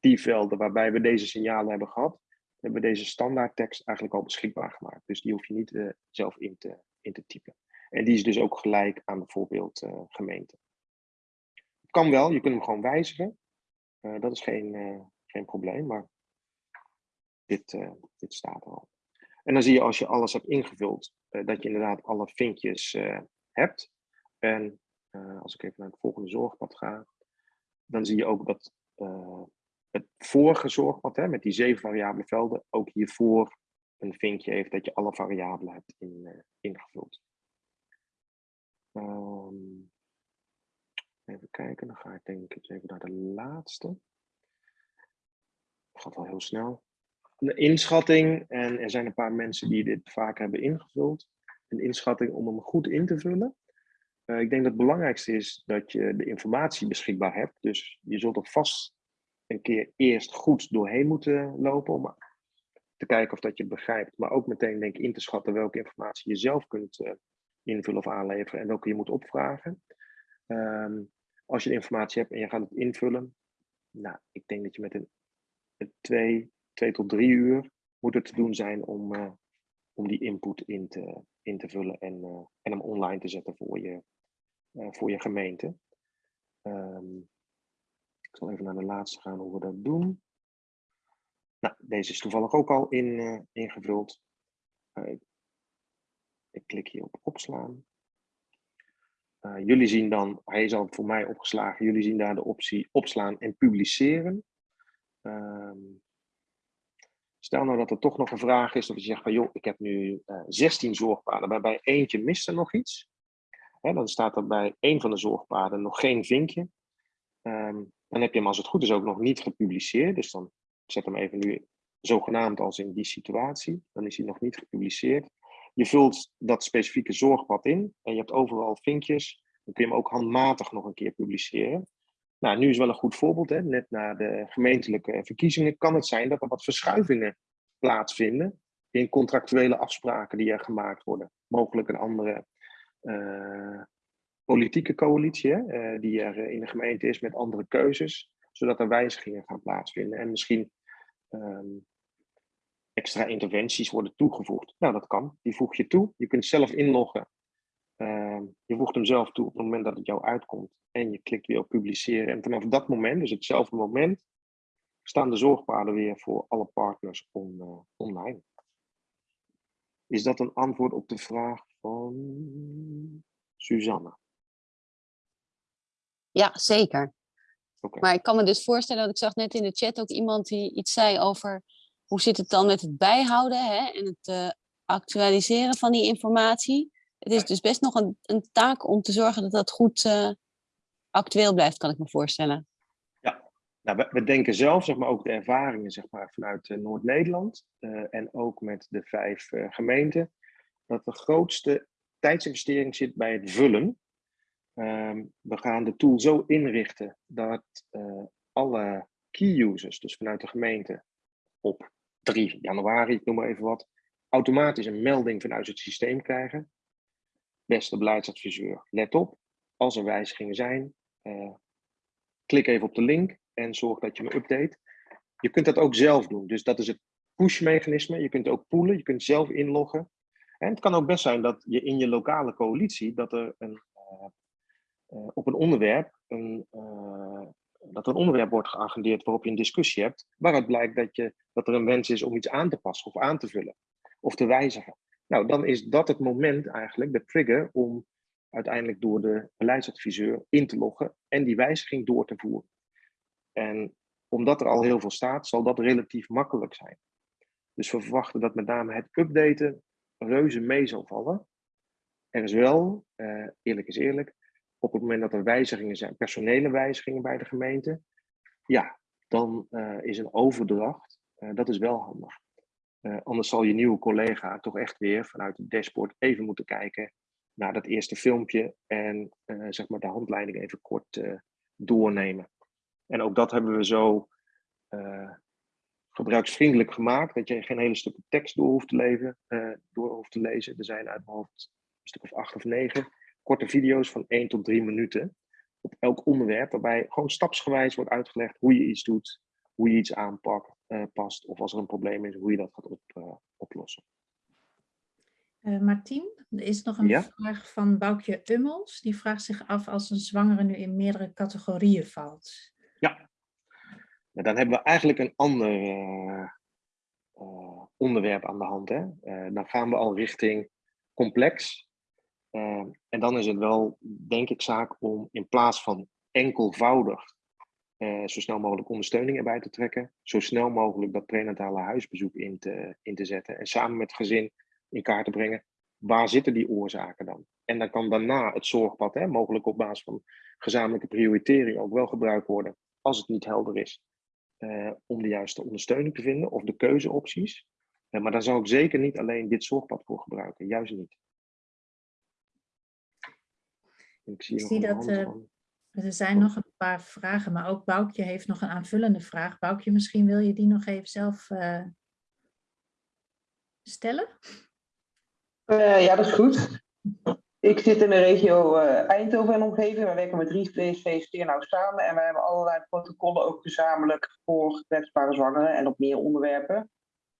Speaker 2: die velden waarbij we deze signalen hebben gehad, hebben we deze standaardtekst eigenlijk al beschikbaar gemaakt. Dus die hoef je niet uh, zelf in te, in te typen. En die is dus ook gelijk aan bijvoorbeeld uh, gemeente. Kan wel, je kunt hem gewoon wijzigen. Dat is geen, geen probleem, maar dit, dit staat er al. En dan zie je als je alles hebt ingevuld, dat je inderdaad alle vinkjes hebt. En als ik even naar het volgende zorgpad ga, dan zie je ook dat het vorige zorgpad hè, met die zeven variabele velden ook hiervoor een vinkje heeft dat je alle variabelen hebt in, ingevuld. Um, even kijken, dan ga ik denk ik even naar de laatste. Het gaat wel heel snel. De inschatting, en er zijn een paar mensen die dit vaak hebben ingevuld. Een inschatting om hem goed in te vullen. Uh, ik denk dat het belangrijkste is dat je de informatie beschikbaar hebt. Dus je zult er vast een keer eerst goed doorheen moeten lopen om te kijken of dat je begrijpt. Maar ook meteen denk in te schatten welke informatie je zelf kunt uh, invullen of aanleveren en welke je moet opvragen. Um, als je de informatie hebt en je gaat het invullen, nou, ik denk dat je met een, een twee, twee tot drie uur moet het te doen zijn om, uh, om die input in te, in te vullen en, uh, en hem online te zetten voor je, voor je gemeente. Um, ik zal even naar de laatste gaan hoe we dat doen. Nou, deze is toevallig ook al in, ingevuld. Uh, ik klik hier op opslaan. Jullie zien dan, hij is al voor mij opgeslagen, jullie zien daar de optie opslaan en publiceren. Ehm, stel nou dat er toch nog een vraag is, of je zegt van joh, ik heb nu 16 zorgpaden, maar bij eentje mist er nog iets. Hè, dan staat er bij één van de zorgpaden nog geen vinkje. Um, dan heb je hem als het goed is ook nog niet gepubliceerd. Dus dan zet hem even nu zogenaamd als in die situatie. Dan is hij nog niet gepubliceerd. Je vult dat specifieke zorgpad in en je hebt overal vinkjes. Dan kun je hem ook handmatig nog een keer publiceren. Nou, nu is wel een goed voorbeeld. Hè? Net na de gemeentelijke verkiezingen kan het zijn dat er wat verschuivingen plaatsvinden in contractuele afspraken die er gemaakt worden. Mogelijk een andere uh, politieke coalitie, hè, eh, die er eh, in de gemeente is met andere keuzes, zodat er wijzigingen gaan plaatsvinden. En misschien um, extra interventies worden toegevoegd. Nou, dat kan. Die voeg je toe. Je kunt zelf inloggen. Ehm, je voegt hem zelf toe op het moment dat het jou uitkomt. En je klikt weer op publiceren. En vanaf dat moment, dus hetzelfde moment, staan de zorgpaden weer voor alle partners on, eh, online. Is dat een antwoord op de vraag van Suzanne?
Speaker 5: Ja, zeker. Maar ik kan me dus voorstellen, dat ik zag net in de chat ook iemand die iets zei over hoe zit het dan met het bijhouden hè, en het eh, actualiseren van die informatie. Het is dus best nog een, een taak om te zorgen dat dat goed eh, actueel blijft, kan ik me voorstellen.
Speaker 2: Nou, we, denken zelf, zeg maar, ook de ervaringen zeg maar, vanuit eh, Noord-Nederland eh, en ook met de vijf gemeenten, dat de grootste tijdsinvestering zit bij het vullen. Ehm, we gaan de tool zo inrichten dat alle key users, dus vanuit de gemeente, op 3 januari, ik noem maar even wat, automatisch een melding vanuit het systeem krijgen. Beste beleidsadviseur, let op, als er wijzigingen zijn, eh, klik even op de link en zorg dat je me update. Je kunt dat ook zelf doen, dus dat is het push-mechanisme. Je kunt ook poolen, je kunt zelf inloggen. En het kan ook best zijn dat je in je lokale coalitie, dat er een, eh, eh, op een onderwerp, een, dat een onderwerp wordt geagendeerd waarop je een discussie hebt, waaruit blijkt dat, je, dat er een wens is om iets aan te passen of aan te vullen of te wijzigen. Nou, dan is dat het moment eigenlijk, de trigger, om uiteindelijk door de beleidsadviseur in te loggen en die wijziging door te voeren. En omdat er al heel veel staat, zal dat relatief makkelijk zijn. Dus we verwachten dat met name het updaten reuze mee zal vallen. Er is wel, eh, eerlijk is eerlijk, op het moment dat er wijzigingen zijn, personele wijzigingen bij de gemeente, ja, dan eh, is een overdracht, eh, dat is wel handig. Eh, anders zal je nieuwe collega toch echt weer vanuit het dashboard even moeten kijken naar dat eerste filmpje en eh, zeg maar de handleiding even kort eh, doornemen. En ook dat hebben we zo gebruiksvriendelijk gemaakt, dat je geen hele stukken tekst door hoeft te, leven, door hoeft te lezen. Er zijn uit mijn een stuk of acht of negen korte video's van 1 tot 3 minuten op elk onderwerp, waarbij gewoon stapsgewijs wordt uitgelegd hoe je iets doet, hoe je iets aanpakt, past, of als er een probleem is, hoe je dat gaat op, eh, oplossen.
Speaker 4: Eh Martien, er is nog een
Speaker 2: Ja?
Speaker 4: vraag van Boukje Ummels. Die vraagt zich af als een zwangere nu in meerdere categorieën valt.
Speaker 2: Nou, dan hebben we eigenlijk een ander eh, eh, onderwerp aan de hand. Hè? Eh, dan gaan we al richting complex. Eh, en dan is het wel, denk ik, zaak om in plaats van enkelvoudig eh, zo snel mogelijk ondersteuning erbij te trekken, zo snel mogelijk dat prenatale huisbezoek in te, in te zetten en samen met het gezin in kaart te brengen, waar zitten die oorzaken dan? En dan kan daarna het zorgpad, hè, mogelijk op basis van gezamenlijke prioritering, ook wel gebruikt worden, als het niet helder is, eh, om de juiste ondersteuning te vinden of de keuzeopties. Eh, maar daar zou ik zeker niet alleen dit zorgpad voor gebruiken, juist niet. Ik zie,
Speaker 4: Ik zie dat, Er zijn nog een paar vragen, maar ook Boukje heeft nog een aanvullende vraag. Boukje, misschien wil je die nog even zelf eh, stellen?
Speaker 6: Eh, ja, dat is goed. Ik zit in de regio eh, Eindhoven en omgeving. We werken met drie VSV's nou samen. En we hebben allerlei protocollen ook gezamenlijk voor kwetsbare zwangeren en op meer onderwerpen.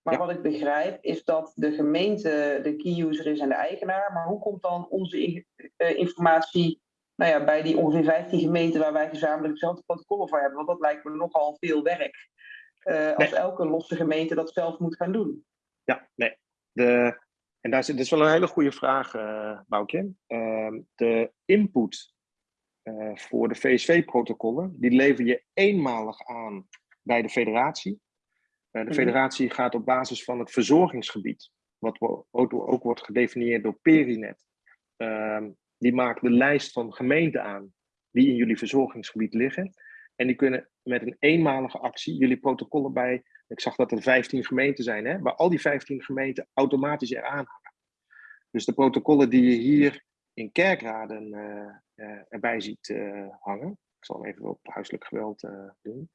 Speaker 6: Maar
Speaker 2: Ja.
Speaker 6: wat ik begrijp is dat de gemeente de key user is en de eigenaar. Maar hoe komt dan onze in- eh, informatie nou ja, bij die ongeveer 15 gemeenten waar wij gezamenlijk dezelfde protocollen voor hebben? Want dat lijkt me nogal veel werk. eh, als elke losse gemeente dat zelf moet gaan doen.
Speaker 2: Ja, nee. De, en daar zit, dat is wel een hele goede vraag, Boukje. Ehm, de input eh, voor de VSV-protocollen, die lever je eenmalig aan bij de federatie. De
Speaker 6: Mhm.
Speaker 2: federatie gaat op basis van het verzorgingsgebied, wat ook, ook wordt gedefinieerd door Perinet. Die maakt de lijst van gemeenten aan die in jullie verzorgingsgebied liggen. En die kunnen met een eenmalige actie jullie protocollen bij ik zag dat er 15 gemeenten zijn, hè, waar al die 15 gemeenten automatisch eraan hangen. Dus de protocollen die je hier in kerkraden eh, eh, erbij ziet eh, hangen. Ik zal hem even op huiselijk geweld doen.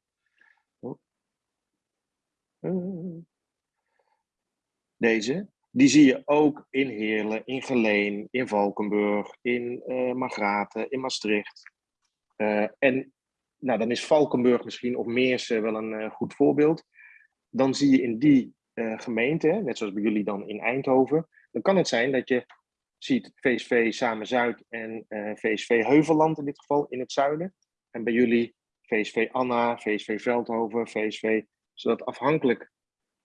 Speaker 2: Oh. Deze. Die zie je ook in Heerlen, in Geleen, in Valkenburg, in Margraten, in Maastricht. Eh, en nou, dan is Valkenburg misschien of Meersen wel een eh, goed voorbeeld dan zie je in die gemeente, net zoals bij jullie dan in Eindhoven, dan kan het zijn dat je ziet VSV Samen Zuid en VSV Heuvelland in dit geval in het zuiden. En bij jullie VSV Anna, VSV Veldhoven, VSV, zodat afhankelijk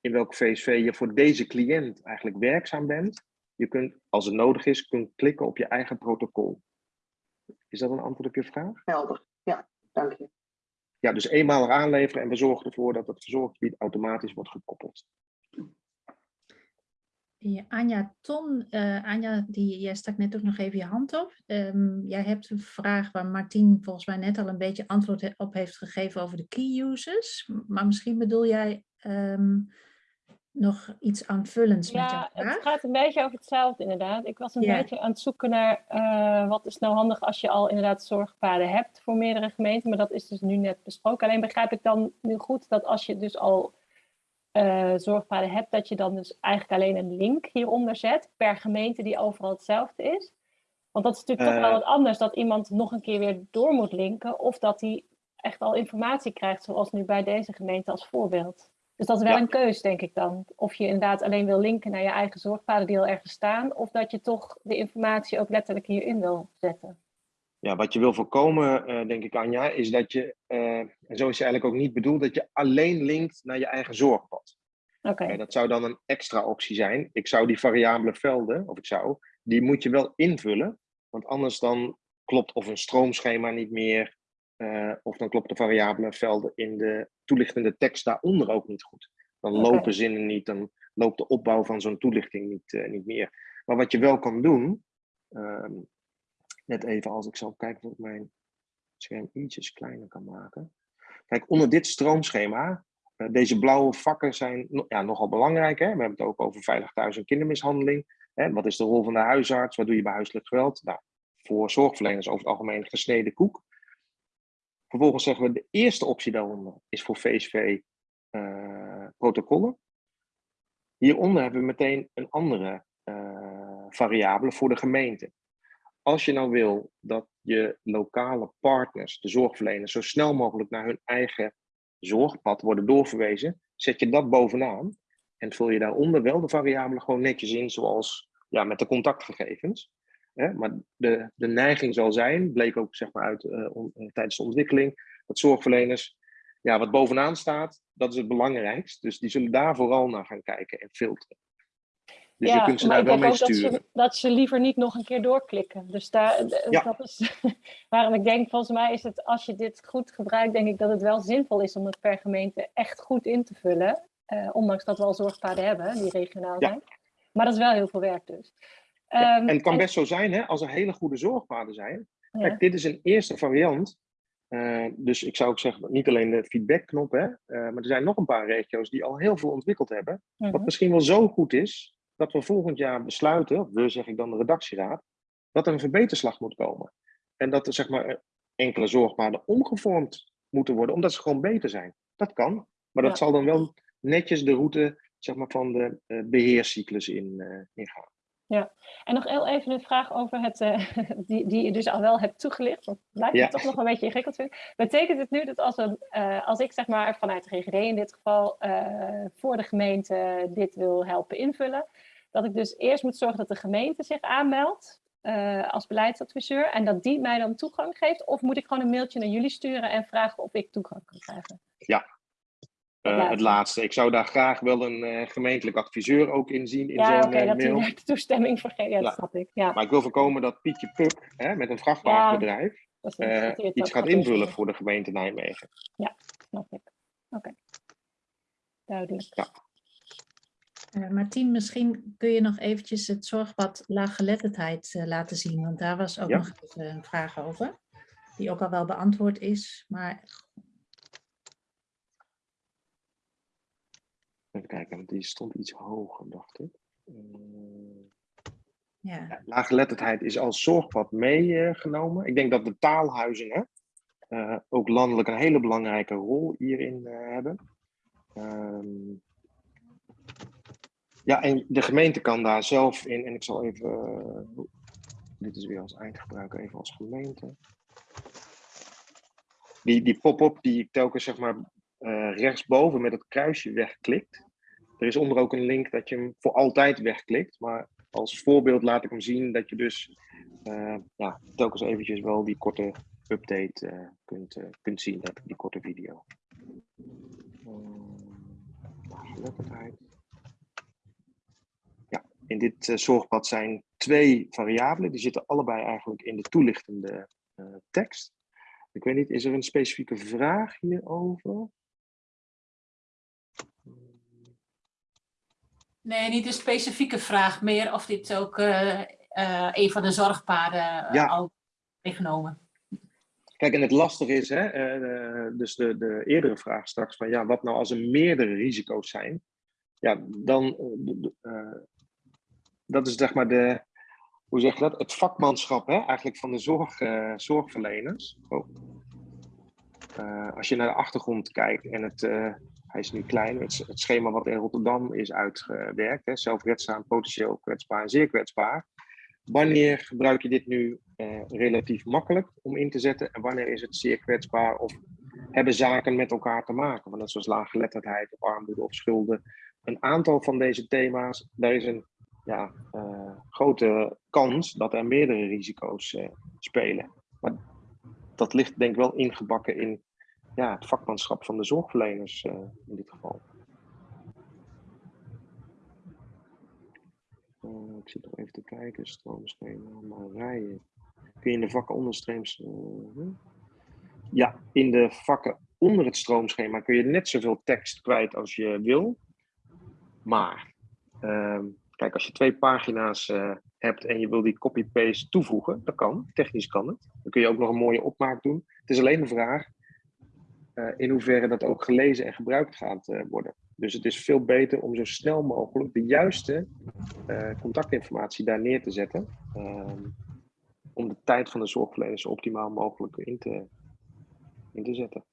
Speaker 2: in welke VSV je voor deze cliënt eigenlijk werkzaam bent, je kunt, als het nodig is, kunt klikken op je eigen protocol. Is dat een antwoord op je vraag?
Speaker 6: Helder. Ja, dank je.
Speaker 2: Ja, dus eenmalig aanleveren en we zorgen ervoor dat het verzorggebied automatisch wordt gekoppeld.
Speaker 4: Ja, Anja Ton, eh, Anja, die, jij stak net ook nog even je hand op. Ehm, jij hebt een vraag waar Martien volgens mij net al een beetje antwoord op heeft gegeven over de key users. Maar misschien bedoel jij ehm, nog iets aanvullends met jouw
Speaker 7: Ja,
Speaker 4: vraag?
Speaker 7: het gaat een beetje over hetzelfde inderdaad. Ik was een
Speaker 4: Ja.
Speaker 7: beetje aan het zoeken naar eh, wat is nou handig als je al inderdaad zorgpaden hebt voor meerdere gemeenten. Maar dat is dus nu net besproken. Alleen begrijp ik dan nu goed dat als je dus al eh, zorgpaden hebt, dat je dan dus eigenlijk alleen een link hieronder zet per gemeente die overal hetzelfde is. Want dat is natuurlijk toch wel
Speaker 2: Eh.
Speaker 7: wat anders dat iemand nog een keer weer door moet linken of dat hij echt al informatie krijgt, zoals nu bij deze gemeente als voorbeeld. Dus dat is wel
Speaker 2: Ja.
Speaker 7: een keus, denk ik dan. Of je inderdaad alleen wil linken naar je eigen zorgpaden die al ergens staan, of dat je toch de informatie ook letterlijk hierin wil zetten.
Speaker 2: Ja, wat je wil voorkomen, eh, denk ik, Anja, is dat je, eh, en zo is het eigenlijk ook niet bedoeld, dat je alleen linkt naar je eigen zorgpad.
Speaker 7: Oké,
Speaker 2: Eh, dat zou dan een extra optie zijn. Ik zou die variabele velden, of ik zou, die moet je wel invullen. Want anders dan klopt of een stroomschema niet meer, eh, of dan klopt de variabele velden in de toelichtende tekst daaronder ook niet goed. Dan lopen zinnen niet, dan loopt de opbouw van zo'n toelichting niet, eh, niet meer. Maar wat je wel kan doen, ehm, net even als ik zal kijken of ik mijn scherm ietsjes kleiner kan maken. Kijk, onder dit stroomschema, eh, deze blauwe vakken zijn no- ja, nogal belangrijk. Hè? We hebben het ook over veilig thuis en kindermishandeling. Hè? Wat is de rol van de huisarts? Wat doe je bij huiselijk geweld? Nou, voor zorgverleners over het algemeen gesneden koek. Vervolgens zeggen we de eerste optie daaronder is voor VSV eh, protocollen. Hieronder hebben we meteen een andere eh, variabele voor de gemeente. Als je nou wil dat je lokale partners, de zorgverleners, zo snel mogelijk naar hun eigen zorgpad worden doorverwezen, zet je dat bovenaan en vul je daaronder wel de variabelen gewoon netjes in, zoals ja, met de contactgegevens. Hè? Maar de, de neiging zal zijn, bleek ook zeg maar uit eh, on- eh, tijdens de ontwikkeling, dat zorgverleners, ja, wat bovenaan staat, dat is het belangrijkst. Dus die zullen daar vooral naar gaan kijken en filteren. Dus je kunt ze daar wel mee
Speaker 7: ook dat
Speaker 2: sturen.
Speaker 7: ze, dat ze liever niet nog een keer doorklikken. Dus daar,
Speaker 2: Ja.
Speaker 7: dat is waarom ik denk, volgens mij is het, als je dit goed gebruikt, denk ik dat het wel zinvol is om het per gemeente echt goed in te vullen. Eh, ondanks dat we al zorgpaden hebben, die regionaal
Speaker 2: Ja.
Speaker 7: zijn. Maar dat is wel heel veel werk dus.
Speaker 2: Ja,
Speaker 7: Ehm,
Speaker 2: en het kan best zo zijn, hè, als er hele goede zorgpaden zijn.
Speaker 7: ja.
Speaker 2: Kijk, dit is een eerste variant. Eh, dus ik zou ook zeggen, niet alleen de feedbackknop, hè, eh, maar er zijn nog een paar regio's die al heel veel ontwikkeld hebben. Wat
Speaker 7: Mhm.
Speaker 2: misschien wel zo goed is, dat we volgend jaar besluiten, of we zeg ik dan de redactieraad, dat er een verbeterslag moet komen. En dat er zeg maar eh, enkele zorgpaden omgevormd moeten worden, omdat ze gewoon beter zijn. Dat kan, maar dat
Speaker 7: Ja.
Speaker 2: zal dan wel netjes de route zeg maar, van de eh, beheerscyclus in, eh, ingaan.
Speaker 7: En nog heel even een vraag over het, eh, die, die je dus al wel hebt toegelicht. Want het lijkt
Speaker 2: Ja.
Speaker 7: me toch nog een beetje ingewikkeld. vind. Betekent het nu dat als, een, eh, als ik zeg maar vanuit de GGD in dit geval eh, voor de gemeente dit wil helpen invullen, dat ik dus eerst moet zorgen dat de gemeente zich aanmeldt als beleidsadviseur en dat die mij dan toegang geeft? Of moet ik gewoon een mailtje naar jullie sturen en vragen of ik toegang kan krijgen?
Speaker 2: Eh, het laatste. Ik zou daar graag wel een eh, gemeentelijk adviseur ook in zien in
Speaker 7: ja, oké,
Speaker 2: eh,
Speaker 7: dat
Speaker 2: mail.
Speaker 7: hij daar toestemming voor geeft. Ja, dat
Speaker 2: Ja.
Speaker 7: snap ik. Ja,
Speaker 2: Maar ik wil voorkomen dat Pietje Puk hè, met een vrachtwagenbedrijf
Speaker 7: ook
Speaker 2: iets gaat
Speaker 7: invullen.
Speaker 2: voor de gemeente Nijmegen.
Speaker 7: Snap ik. Oké. Duidelijk.
Speaker 4: Eh, Martien, misschien kun je nog eventjes het zorgpad laaggeletterdheid laten zien, want daar was ook
Speaker 2: Ja.
Speaker 4: nog even een vraag over, die ook al wel beantwoord is, maar
Speaker 2: Even kijken, want die stond iets hoger, dacht ik. Eh,
Speaker 4: ja.
Speaker 2: ja, laaggeletterdheid is als zorgpad meegenomen. ik denk dat de taalhuizen hè, eh, ook landelijk een hele belangrijke rol hierin eh, hebben. Ehm, ja, en de gemeente kan daar zelf in, en ik zal even, dit is weer als eindgebruiker, even als gemeente. Die, die pop-up die ik telkens zeg maar eh, rechtsboven met het kruisje wegklikt, er is onder ook een link dat je hem voor altijd wegklikt. Maar als voorbeeld laat ik hem zien dat je dus eh, ja, telkens eventjes wel die korte update eh, kunt, kunt zien, dat, die korte video. Ja, in dit uh, zorgpad zijn twee variabelen. Die zitten allebei eigenlijk in de toelichtende uh, tekst. Ik weet niet, is er een specifieke vraag hierover?
Speaker 8: Nee, niet een specifieke vraag, meer of dit ook uh, uh, een van de zorgpaden uh,
Speaker 2: Ja.
Speaker 8: al meegenomen.
Speaker 2: Kijk, en het lastige is, hè, eh, dus de, de eerdere vraag straks van ja, wat nou als er meerdere risico's zijn? Ja, dan, eh, eh, dat is zeg maar de, hoe zeg je dat? Het vakmanschap hè, eigenlijk van de zorg, eh, zorgverleners. Oh. Eh, als je naar de achtergrond kijkt en het, eh, hij is nu klein, het, schema wat in Rotterdam is uitgewerkt, hè, zelfredzaam, potentieel kwetsbaar en zeer kwetsbaar. Wanneer gebruik je dit nu eh, relatief makkelijk om in te zetten en wanneer is het zeer kwetsbaar of hebben zaken met elkaar te maken? Want zoals laaggeletterdheid of armoede of schulden. Een aantal van deze thema's, daar is een ja, eh, grote kans dat er meerdere risico's eh, spelen. Maar dat ligt denk ik wel ingebakken in ja, het vakmanschap van de zorgverleners eh, in dit geval. Eh, ik zit nog even te kijken, stroomschema, Marije. Kun je in de vakken onderstreams... eh, hm? ja, in de vakken onder het stroomschema kun je net zoveel tekst kwijt als je wil. Maar, ehm, kijk, als je twee pagina's eh, hebt en je wil die copy-paste toevoegen, dat kan, technisch kan het. Dan kun je ook nog een mooie opmaak doen. Het is alleen de vraag eh, in hoeverre dat ook gelezen en gebruikt gaat eh, worden. Dus het is veel beter om zo snel mogelijk de juiste eh, contactinformatie daar neer te zetten. ehm, om de tijd van de zorgverleners zo optimaal mogelijk in te, in te zetten.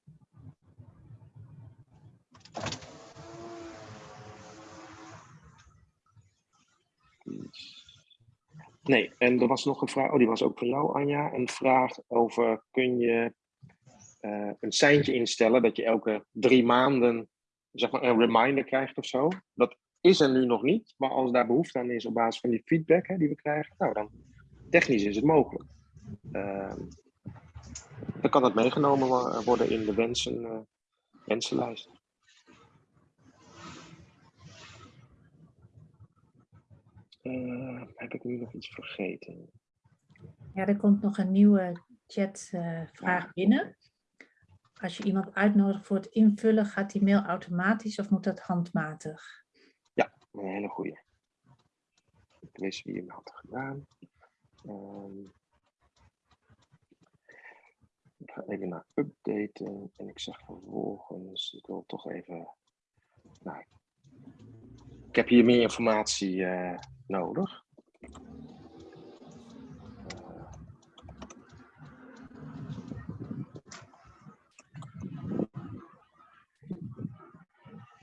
Speaker 2: Nee, en er was nog een vraag, oh die was ook van jou Anja, een vraag over kun je eh, een seintje instellen dat je elke drie maanden zeg maar, een reminder krijgt of zo. Dat is er nu nog niet, maar als daar behoefte aan is op basis van die feedback hè, die we krijgen, nou dan technisch is het mogelijk. Ehm, dan kan dat meegenomen wo- worden in de wensen, eh, wensenlijst. Eh, heb ik nu nog iets vergeten?
Speaker 4: Ja, er komt nog een nieuwe chatvraag binnen. Als je iemand uitnodigt voor het invullen, gaat die mail automatisch of moet dat handmatig?
Speaker 2: Een hele goeie. Ik wist wie hem had gedaan. Ehm, ik ga even naar updaten en ik zeg vervolgens, ik wil toch even. Nou, ik heb hier meer informatie eh, nodig.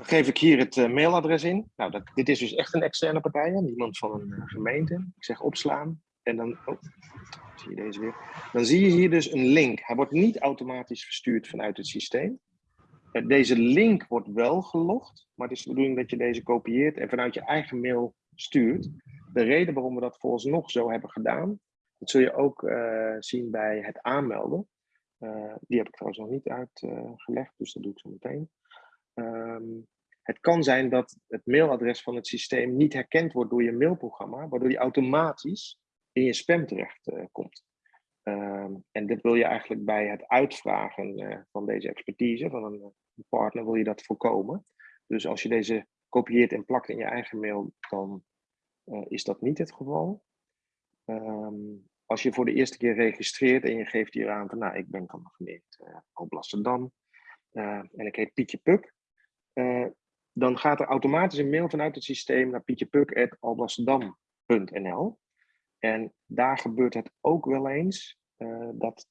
Speaker 2: Geef ik hier het eh, mailadres in. Nou, dat, dit is dus echt een externe partij, niemand van een eh, gemeente. Ik zeg opslaan en dan, oh, zie je deze weer. Dan zie je hier dus een link. Hij wordt niet automatisch verstuurd vanuit het systeem. Eh, Deze link wordt wel gelogd, maar het is de bedoeling dat je deze kopieert en vanuit je eigen mail stuurt. De reden waarom we dat vooralsnog zo hebben gedaan, dat zul je ook zien bij het aanmelden. Die heb ik trouwens nog niet uitgelegd, dus dat doe ik zo meteen. Ehm, het kan zijn dat het mailadres van het systeem niet herkend wordt door je mailprogramma, waardoor die automatisch in je spam terecht eh, komt. Ehm, en dit wil je eigenlijk bij het uitvragen eh, van deze expertise van een, partner, wil je dat voorkomen. Dus als je deze kopieert en plakt in je eigen mail, dan eh, is dat niet het geval. Ehm, als je voor de eerste keer registreert en je geeft hier aan van, nou, ik ben van de gemeente uh, eh, en ik heet Pietje Puk, dan gaat er automatisch een mail vanuit het systeem naar pietjepuk.alblasserdam.nl. En daar gebeurt het ook wel eens eh, dat,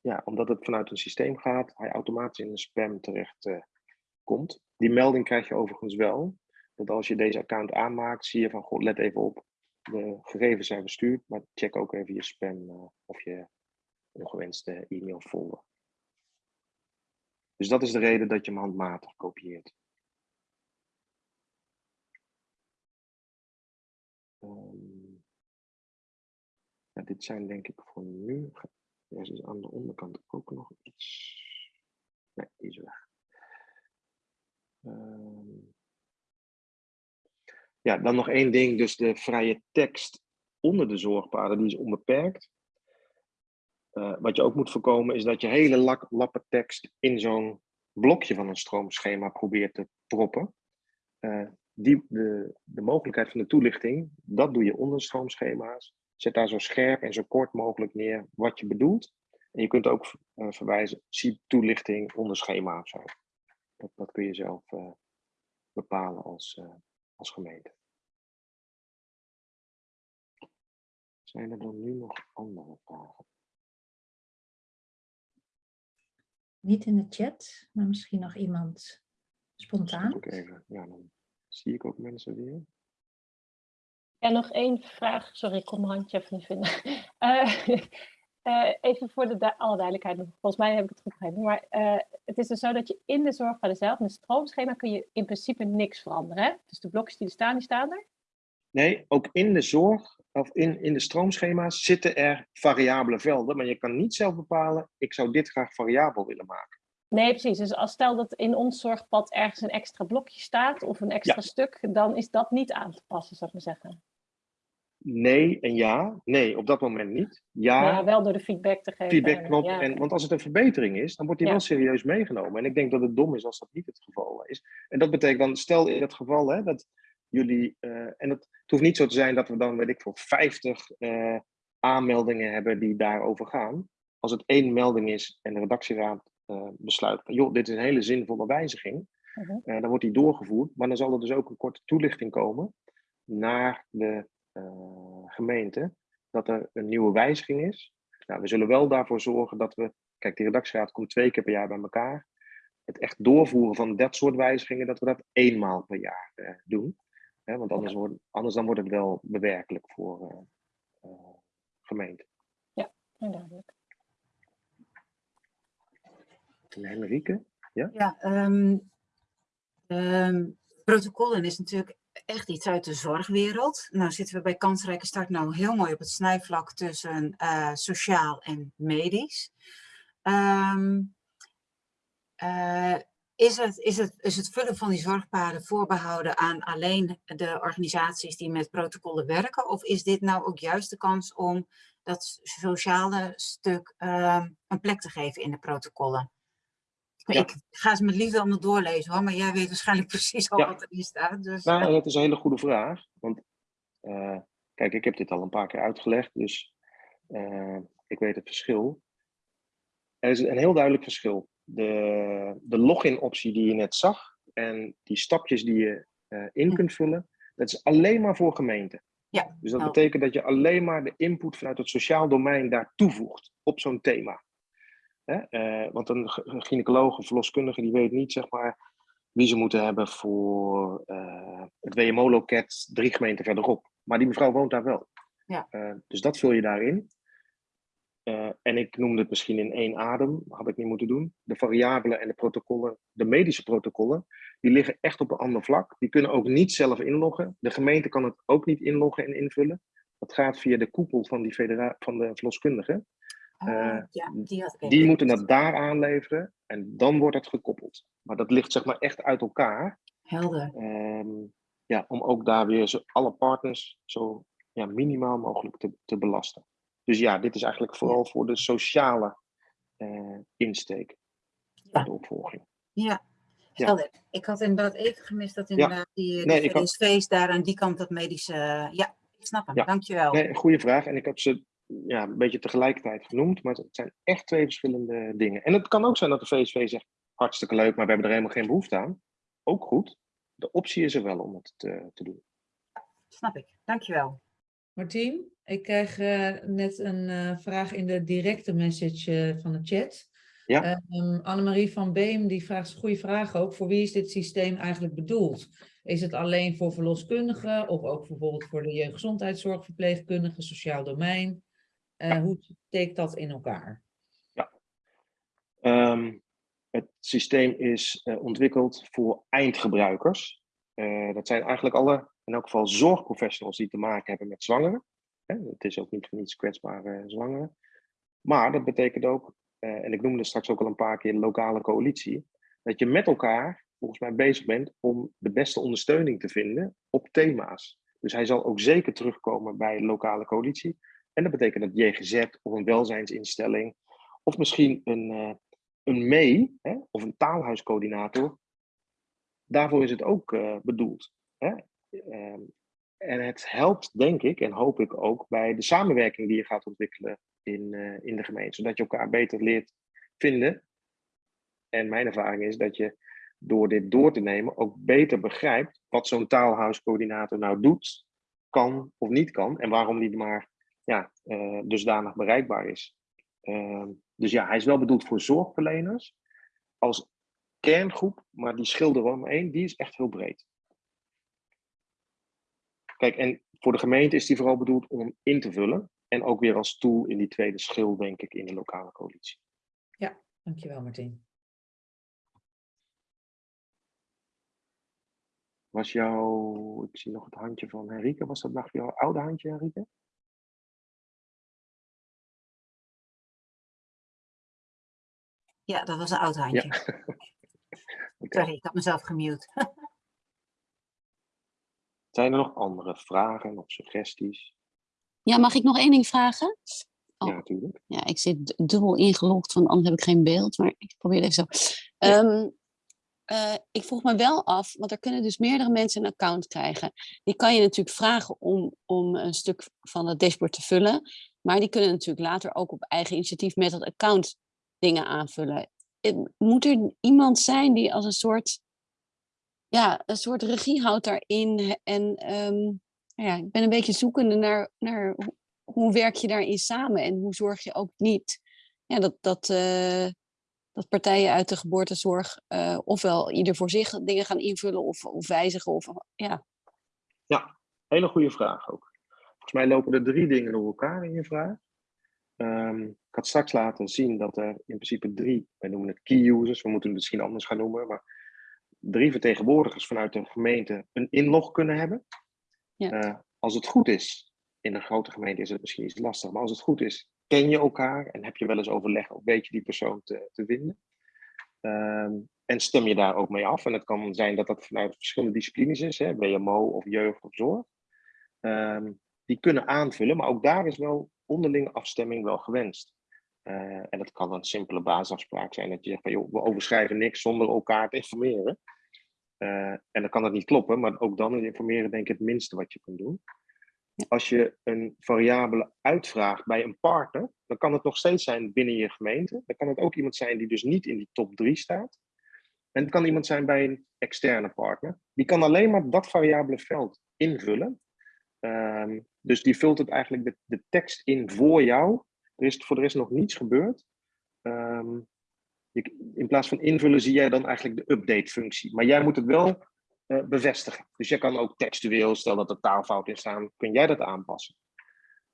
Speaker 2: ja, omdat het vanuit een systeem gaat, hij automatisch in een spam terecht eh, komt. Die melding krijg je overigens wel. Dat als je deze account aanmaakt, zie je van, goh, let even op, de gegevens zijn verstuurd, maar check ook even je spam eh, of je ongewenste e-mail folder. Dus dat is de reden dat je hem handmatig kopieert. Ehm, ja, dit zijn denk ik voor nu. Er is aan de onderkant ook nog iets. Nee, die is weg. Ehm, ja, dan nog één ding. Dus de vrije tekst onder de zorgpaden, die is onbeperkt. Eh, wat je ook moet voorkomen is dat je hele lak, lappen tekst in zo'n blokje van een stroomschema probeert te proppen. Eh, die, de, de mogelijkheid van de toelichting, dat doe je onder stroomschema's. Zet daar zo scherp en zo kort mogelijk neer wat je bedoelt. En je kunt ook eh, verwijzen, zie toelichting onder schema of zo. Dat, dat kun je zelf eh, bepalen als, eh, als gemeente. Zijn er dan nu nog andere vragen?
Speaker 4: Niet in de chat, maar misschien nog iemand spontaan.
Speaker 2: Ik even. Ja, dan zie ik ook mensen weer.
Speaker 7: Ja, nog één vraag. Sorry, ik kon mijn handje even niet vinden. Eh, eh, even voor de du- alle duidelijkheid, volgens mij heb ik het goed begrepen. Maar eh, het is dus zo dat je in de zorgpaden zelf, in het stroomschema, kun je in principe niks veranderen. Hè? Dus de blokjes die er staan, die staan er.
Speaker 2: Nee, ook in de zorg of in, in de stroomschema's zitten er variabele velden, maar je kan niet zelf bepalen, ik zou dit graag variabel willen maken.
Speaker 7: Nee, precies. Dus als stel dat in ons zorgpad ergens een extra blokje staat of een extra stuk, dan is dat niet aan te passen, zou ik maar zeggen.
Speaker 2: Nee en ja. Nee, op dat moment niet. Ja,
Speaker 7: Maar ja, wel door de feedback te geven.
Speaker 2: feedback
Speaker 7: en,
Speaker 2: knop.
Speaker 7: ja.
Speaker 2: En, want als het een verbetering is, dan wordt die wel serieus meegenomen. En ik denk dat het dom is als dat niet het geval is. En dat betekent dan, stel in het geval hè, dat jullie, eh, en het, het hoeft niet zo te zijn dat we dan, weet ik veel, 50 eh, aanmeldingen hebben die daarover gaan. Als het één melding is en de redactieraad besluit, van, joh, dit is een hele zinvolle wijziging,
Speaker 7: Mhm.
Speaker 2: eh, dan wordt die doorgevoerd. Maar dan zal er dus ook een korte toelichting komen naar de eh, gemeente dat er een nieuwe wijziging is. Nou, we zullen wel daarvoor zorgen dat we, kijk, die redactieraad komt twee keer per jaar bij elkaar. Het echt doorvoeren van dat soort wijzigingen, dat we dat eenmaal per jaar eh, doen. Want anders, wordt, anders dan wordt het wel bewerkelijk voor eh eh, gemeenten.
Speaker 7: Ja, duidelijk.
Speaker 2: En Henrike?
Speaker 3: Ja, ehm, ehm, protocollen is natuurlijk echt iets uit de zorgwereld. Nou zitten we bij Kansrijke Start nou heel mooi op het snijvlak tussen eh, sociaal en medisch. Ehm, eh, is, het, is, het, is het vullen van die zorgpaden voorbehouden aan alleen de organisaties die met protocollen werken? Of is dit nou ook juist de kans om dat sociale stuk een plek te geven in de protocollen?
Speaker 2: Ja.
Speaker 3: Ik ga ze met liefde allemaal doorlezen hoor, maar jij weet waarschijnlijk precies al
Speaker 2: Ja.
Speaker 3: wat erin staat. Dus,
Speaker 2: Nou, dat is een hele goede vraag. Want eh, kijk, ik heb dit al een paar keer uitgelegd, dus eh, ik weet het verschil. Er is een heel duidelijk verschil. De, de login-optie die je net zag en die stapjes die je eh, in
Speaker 3: Hm.
Speaker 2: kunt vullen, dat is alleen maar voor gemeenten.
Speaker 3: Ja,
Speaker 2: Dus dat
Speaker 3: helder.
Speaker 2: betekent dat je alleen maar de input vanuit het sociaal domein daar toevoegt op zo'n thema. Hè? eh, want een gynaecoloog, een verloskundige, die weet niet zeg maar, wie ze moeten hebben voor eh, het WMO-loket drie gemeenten verderop. Maar die mevrouw woont daar wel.
Speaker 3: Ja.
Speaker 2: Eh, dus dat vul je daarin. En ik noemde het misschien in één adem, had ik niet moeten doen. De variabelen en de protocollen, de medische protocollen, die liggen echt op een ander vlak. Die kunnen ook niet zelf inloggen. De gemeente kan het ook niet inloggen en invullen. Dat gaat via de koepel van, die federa- van de verloskundigen.
Speaker 3: Ah,
Speaker 2: eh,
Speaker 3: ja, die had ik
Speaker 2: Die
Speaker 3: even
Speaker 2: moeten dat daar aanleveren en dan wordt het gekoppeld. Maar dat ligt zeg maar echt uit elkaar.
Speaker 3: Helder.
Speaker 2: Ehm, ja, om ook daar weer zo, alle partners zo ja, minimaal mogelijk te, te belasten. Dus ja, dit is eigenlijk vooral voor de sociale eh, insteek.
Speaker 3: Ja.
Speaker 2: De opvolging.
Speaker 3: Ja,
Speaker 2: Ja.
Speaker 3: helder. Ik had inderdaad even gemist dat inderdaad die,
Speaker 2: Nee, had-
Speaker 3: daar aan die kant dat medische... ja, ik snap hem. Dankjewel.
Speaker 2: Nee, goede vraag. En ik heb ze ja, een beetje tegelijkertijd genoemd. Maar het zijn echt twee verschillende dingen. En het kan ook zijn dat de VSV zegt, hartstikke leuk, maar we hebben er helemaal geen behoefte aan. Ook goed. De optie is er wel om het te, te doen.
Speaker 3: Snap ik. Dankjewel.
Speaker 1: Martien, ik krijg eh, net een eh, vraag in de directe message eh, van de chat.
Speaker 2: Ja.
Speaker 1: Ehm, Annemarie van Beem die vraagt een goede vraag ook. Voor wie is dit systeem eigenlijk bedoeld? Is het alleen voor verloskundigen of ook bijvoorbeeld voor de jeugdgezondheidszorg, verpleegkundigen, sociaal domein? Eh, Hoe steekt dat in elkaar?
Speaker 2: Ehm, het systeem is eh, ontwikkeld voor eindgebruikers. Eh, dat zijn eigenlijk alle in elk geval zorgprofessionals die te maken hebben met zwangeren. Hè, het is ook niet voor niets kwetsbare zwangeren. Maar dat betekent ook, en ik noemde straks ook al een paar keer lokale coalitie, dat je met elkaar volgens mij bezig bent om de beste ondersteuning te vinden op thema's. Dus hij zal ook zeker terugkomen bij de lokale coalitie. En dat betekent dat JGZ of een welzijnsinstelling, of misschien een, uh, een MEE hè, of een taalhuiscoördinator, daarvoor is het ook uh, bedoeld. Hè? Ehm, en het helpt, denk ik, en hoop ik ook, bij de samenwerking die je gaat ontwikkelen in, uh, in de gemeente, zodat je elkaar beter leert vinden. En mijn ervaring is dat je door dit door te nemen ook beter begrijpt wat zo'n taalhuiscoördinator nou doet, kan of niet kan, en waarom die maar ja, uh, dusdanig bereikbaar is. Uh, dus ja, hij is wel bedoeld voor zorgverleners als kerngroep, maar die schilder om één, die is echt heel breed. Kijk, en voor de gemeente is die vooral bedoeld om in te vullen. En ook weer als tool in die tweede schil, denk ik, in de lokale coalitie.
Speaker 1: Ja, dankjewel Martin.
Speaker 2: Was jouw, ik zie nog het handje van Henrike, was dat nog jouw oude handje, Henrike?
Speaker 3: Ja, dat was een oud handje.
Speaker 2: Ja.
Speaker 3: Sorry, ik had mezelf gemute.
Speaker 2: Zijn er nog andere vragen of suggesties?
Speaker 5: Ja, mag ik nog één ding vragen?
Speaker 2: Oh. Ja, natuurlijk.
Speaker 5: Ja, ik zit dubbel ingelogd, want anders heb ik geen beeld. Maar ik probeer even zo. Ja. Um, uh, ik vroeg me wel af, want er kunnen dus meerdere mensen een account krijgen. Die kan je natuurlijk vragen om, om een stuk van het dashboard te vullen. Maar die kunnen natuurlijk later ook op eigen initiatief met dat account dingen aanvullen. Moet er iemand zijn die als een soort, ja, een soort regie houdt daarin? En um, ja, ik ben een beetje zoekende naar, naar hoe, werk je daarin samen? En hoe zorg je ook niet ja, dat, dat, uh, dat partijen uit de geboortezorg uh, ofwel ieder voor zich dingen gaan invullen of, of wijzigen? Of, ja.
Speaker 2: ja, hele goede vraag ook. Volgens mij lopen er drie dingen door elkaar in je vraag. Um, ik had straks laten zien dat er in principe drie, wij noemen het key users, we moeten het misschien anders gaan noemen, maar drie vertegenwoordigers vanuit een gemeente een inlog kunnen hebben.
Speaker 5: Ja.
Speaker 2: Uh, als het goed is, in een grote gemeente is het misschien iets lastig, maar als het goed is, ken je elkaar en heb je wel eens overleg of weet je die persoon te, te vinden. Um, en stem je daar ook mee af. En het kan zijn dat dat vanuit verschillende disciplines is, hè, WMO of jeugd of zorg. Um, die kunnen aanvullen, maar ook daar is wel onderlinge afstemming wel gewenst. Uh, en dat kan een simpele basisafspraak zijn, dat je zegt van joh, we overschrijven niks zonder elkaar te informeren. Uh, en dan kan dat niet kloppen, maar ook dan informeren denk ik het minste wat je kunt doen. Als je een variabele uitvraagt bij een partner, dan kan het nog steeds zijn binnen je gemeente. Dan kan het ook iemand zijn die dus niet in die top 3 staat. En het kan iemand zijn bij een externe partner. Die kan alleen maar dat variabele veld invullen. Um, dus die vult het eigenlijk de, de tekst in voor jou. Er is voor de rest nog niets gebeurd. Um, je, in plaats van invullen zie jij dan eigenlijk de update-functie. Maar jij moet het wel uh, bevestigen. Dus jij kan ook textueel, stel dat er taalfouten in staan, kun jij dat aanpassen.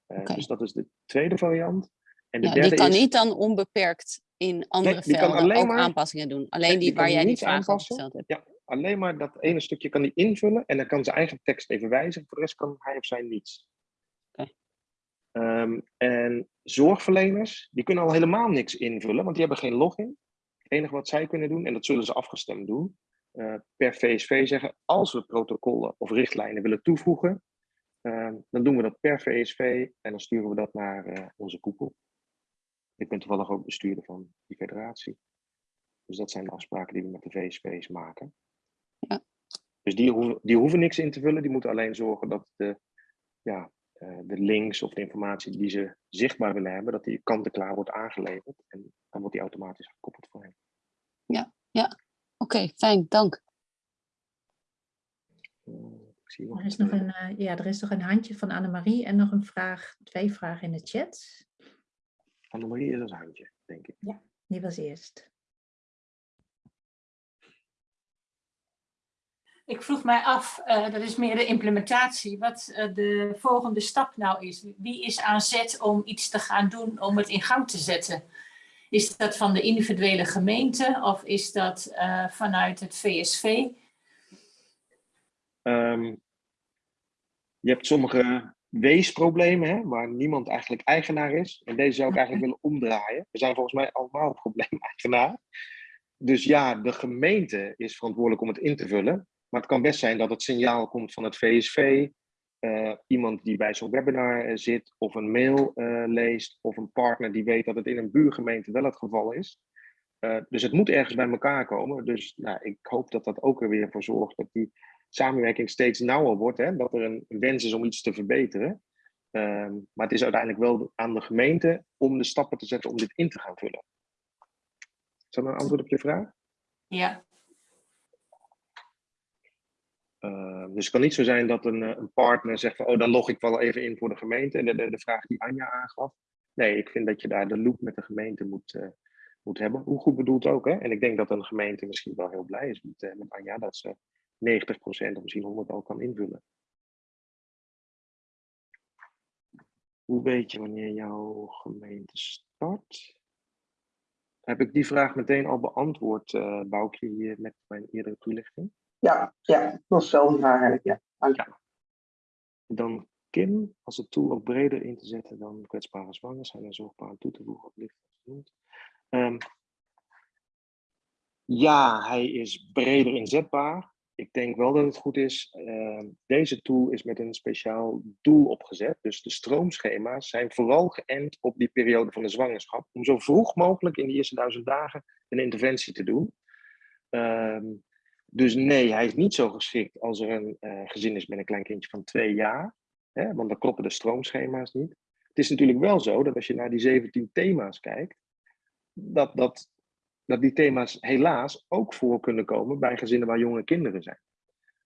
Speaker 2: Uh, okay. Dus dat is de tweede variant.
Speaker 5: En de ja, derde die kan is, niet dan onbeperkt in andere nee, velden ook maar, aanpassingen doen. Alleen die,
Speaker 2: die
Speaker 5: waar jij niet
Speaker 2: vragen
Speaker 5: over gesteld hebt.
Speaker 2: Ja, alleen maar dat ene stukje kan hij invullen en dan kan zijn eigen tekst even wijzigen. Voor de rest kan hij of zij niets.
Speaker 5: Okay.
Speaker 2: Um, en zorgverleners, die kunnen al helemaal niks invullen, want die hebben geen login. Het enige wat zij kunnen doen, en dat zullen ze afgestemd doen, uh, per VSV zeggen, als we protocollen of richtlijnen willen toevoegen, uh, dan doen we dat per VSV en dan sturen we dat naar uh, onze koepel. Ik ben toevallig ook bestuurder van die federatie. Dus dat zijn de afspraken die we met de VSV's maken.
Speaker 5: Ja.
Speaker 2: Dus die hoeven, die hoeven niks in te vullen, die moeten alleen zorgen dat de, ja, uh, de links of de informatie die ze zichtbaar willen hebben, dat die kant-en-klaar wordt aangeleverd. En dan wordt die automatisch gekoppeld voor hen.
Speaker 5: Ja, ja. Oké, okay, fijn, dank.
Speaker 4: Uh, er, is nog een, uh, ja, er is nog een handje van Annemarie en nog een vraag, twee vragen in de chat.
Speaker 2: Annemarie is als handje, denk ik.
Speaker 4: Ja, die was eerst.
Speaker 8: Ik vroeg mij af, uh, dat is meer de implementatie, wat uh, de volgende stap nou is. Wie is aan zet om iets te gaan doen om het in gang te zetten? Is dat van de individuele gemeente of is dat uh, vanuit het VSV?
Speaker 2: Um, je hebt sommige weesproblemen, hè, waar niemand eigenlijk eigenaar is. En deze zou ik eigenlijk willen omdraaien. We zijn volgens mij allemaal probleemeigenaar. Dus ja, de gemeente is verantwoordelijk om het in te vullen. Maar het kan best zijn dat het signaal komt van het VSV, eh, iemand die bij zo'n webinar eh, zit, of een mail eh, leest, of een partner die weet dat het in een buurgemeente wel het geval is. Dus het moet ergens bij elkaar komen. Dus nou, ik hoop dat dat ook er weer voor zorgt dat die samenwerking steeds nauwer wordt. Hè? Dat er een wens is om iets te verbeteren. Ehm, maar het is uiteindelijk wel aan de gemeente om de stappen te zetten om dit in te gaan vullen. Is dat een antwoord op je vraag?
Speaker 8: Ja,
Speaker 2: Uh, dus het kan niet zo zijn dat een, eh, een partner zegt van, oh, dan log ik wel even in voor de gemeente. En de, de, vraag die Anja aangaf. Nee, ik vind dat je daar de loop met de gemeente moet, uh, moet hebben. Hoe goed bedoeld ook, hè? En ik denk dat een gemeente misschien wel heel blij is met, met Anja, dat ze 90% of misschien 100 al kan invullen. Hoe weet je wanneer jouw gemeente start? Heb ik die vraag meteen al beantwoord, Boukje, hier met mijn eerdere toelichting?
Speaker 6: Ja, ja, dat was dezelfde vraag eigenlijk, ja. Je.
Speaker 2: Dan Kim, als het tool ook breder in te zetten dan kwetsbare zwangeren zijn er zorgbaar aan toe te voegen, als genoemd. Um, ja, hij is breder inzetbaar. Ik denk wel dat het goed is. Uh, deze tool is met een speciaal doel opgezet. Dus de stroomschema's zijn vooral geënt op die periode van de zwangerschap. Om zo vroeg mogelijk in de eerste duizend dagen een interventie te doen. Um, dus nee, hij is niet zo geschikt als er een uh, gezin is met een klein kindje van twee jaar. Hè, want dan kloppen de stroomschema's niet. Het is natuurlijk wel zo dat als je naar die 17 thema's kijkt, dat, dat, dat die thema's helaas ook voor kunnen komen bij gezinnen waar jonge kinderen zijn.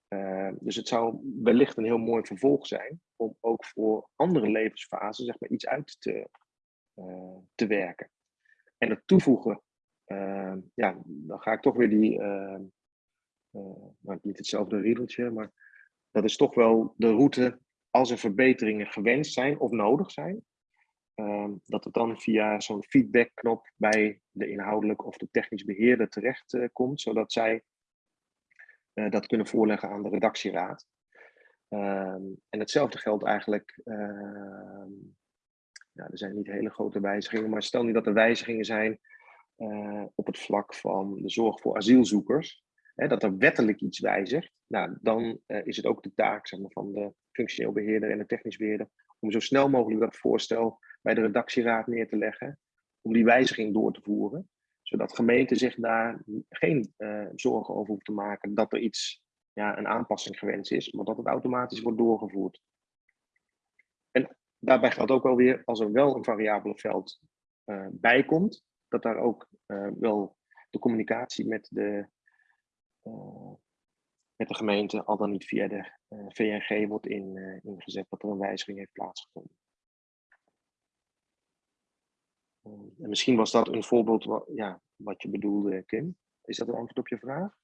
Speaker 2: Uh, dus het zou wellicht een heel mooi vervolg zijn om ook voor andere levensfasen zeg maar, iets uit te, uh, te werken. En het toevoegen, ja, dan ga ik toch weer die nou, niet hetzelfde riedeltje, maar dat is toch wel de route als er verbeteringen gewenst zijn of nodig zijn. Uh, dat het dan via zo'n feedbackknop bij de inhoudelijk of de technisch beheerder terecht uh, komt, zodat zij uh, dat kunnen voorleggen aan de redactieraad. Ehm, en hetzelfde geldt eigenlijk, ehm, er zijn niet hele grote wijzigingen, maar stel nu dat er wijzigingen zijn op het vlak van de zorg voor asielzoekers hè, dat er wettelijk iets wijzigt, nou, dan uh, is het ook de taak zeg maar, van de functioneel beheerder en de technisch beheerder om zo snel mogelijk dat voorstel bij de redactieraad neer te leggen, om die wijziging door te voeren, zodat gemeenten zich daar geen uh, zorgen over hoeven te maken dat er iets, ja, een aanpassing gewenst is, maar dat het automatisch wordt doorgevoerd. En daarbij geldt ook wel weer, als er wel een variabele veld uh, bij komt, dat daar ook wel de communicatie met de met de gemeente, al dan niet via de uh, VNG, wordt in, uh, ingezet dat er een wijziging heeft plaatsgevonden. en misschien was dat een voorbeeld wat, ja, wat je bedoelde, Kim. Is dat een antwoord op je vraag?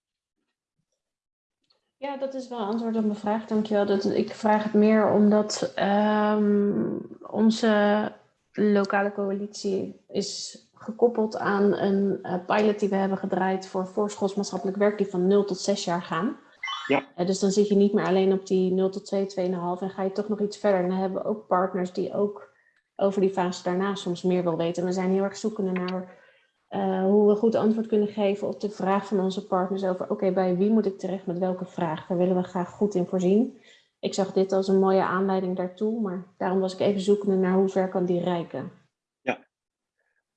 Speaker 9: Ja, dat is wel antwoord op mijn vraag, dankjewel. Dat, ik vraag het meer omdat um, onze lokale coalitie is gekoppeld aan een uh, pilot die we hebben gedraaid voor voorschoolsmaatschappelijk werk die van 0 tot 6 jaar gaan.
Speaker 2: Ja.
Speaker 9: Uh, dus dan zit je niet meer alleen op die 0 tot 2, 2,5 en ga je toch nog iets verder. En dan hebben we ook partners die ook over die fase daarna soms meer wil weten. En we zijn heel erg zoekende naar uh, hoe we goed antwoord kunnen geven op de vraag van onze partners over oké, okay, bij wie moet ik terecht met welke vraag? Daar willen we graag goed in voorzien. Ik zag dit als een mooie aanleiding daartoe, maar daarom was ik even zoekende naar hoe ver kan die reiken.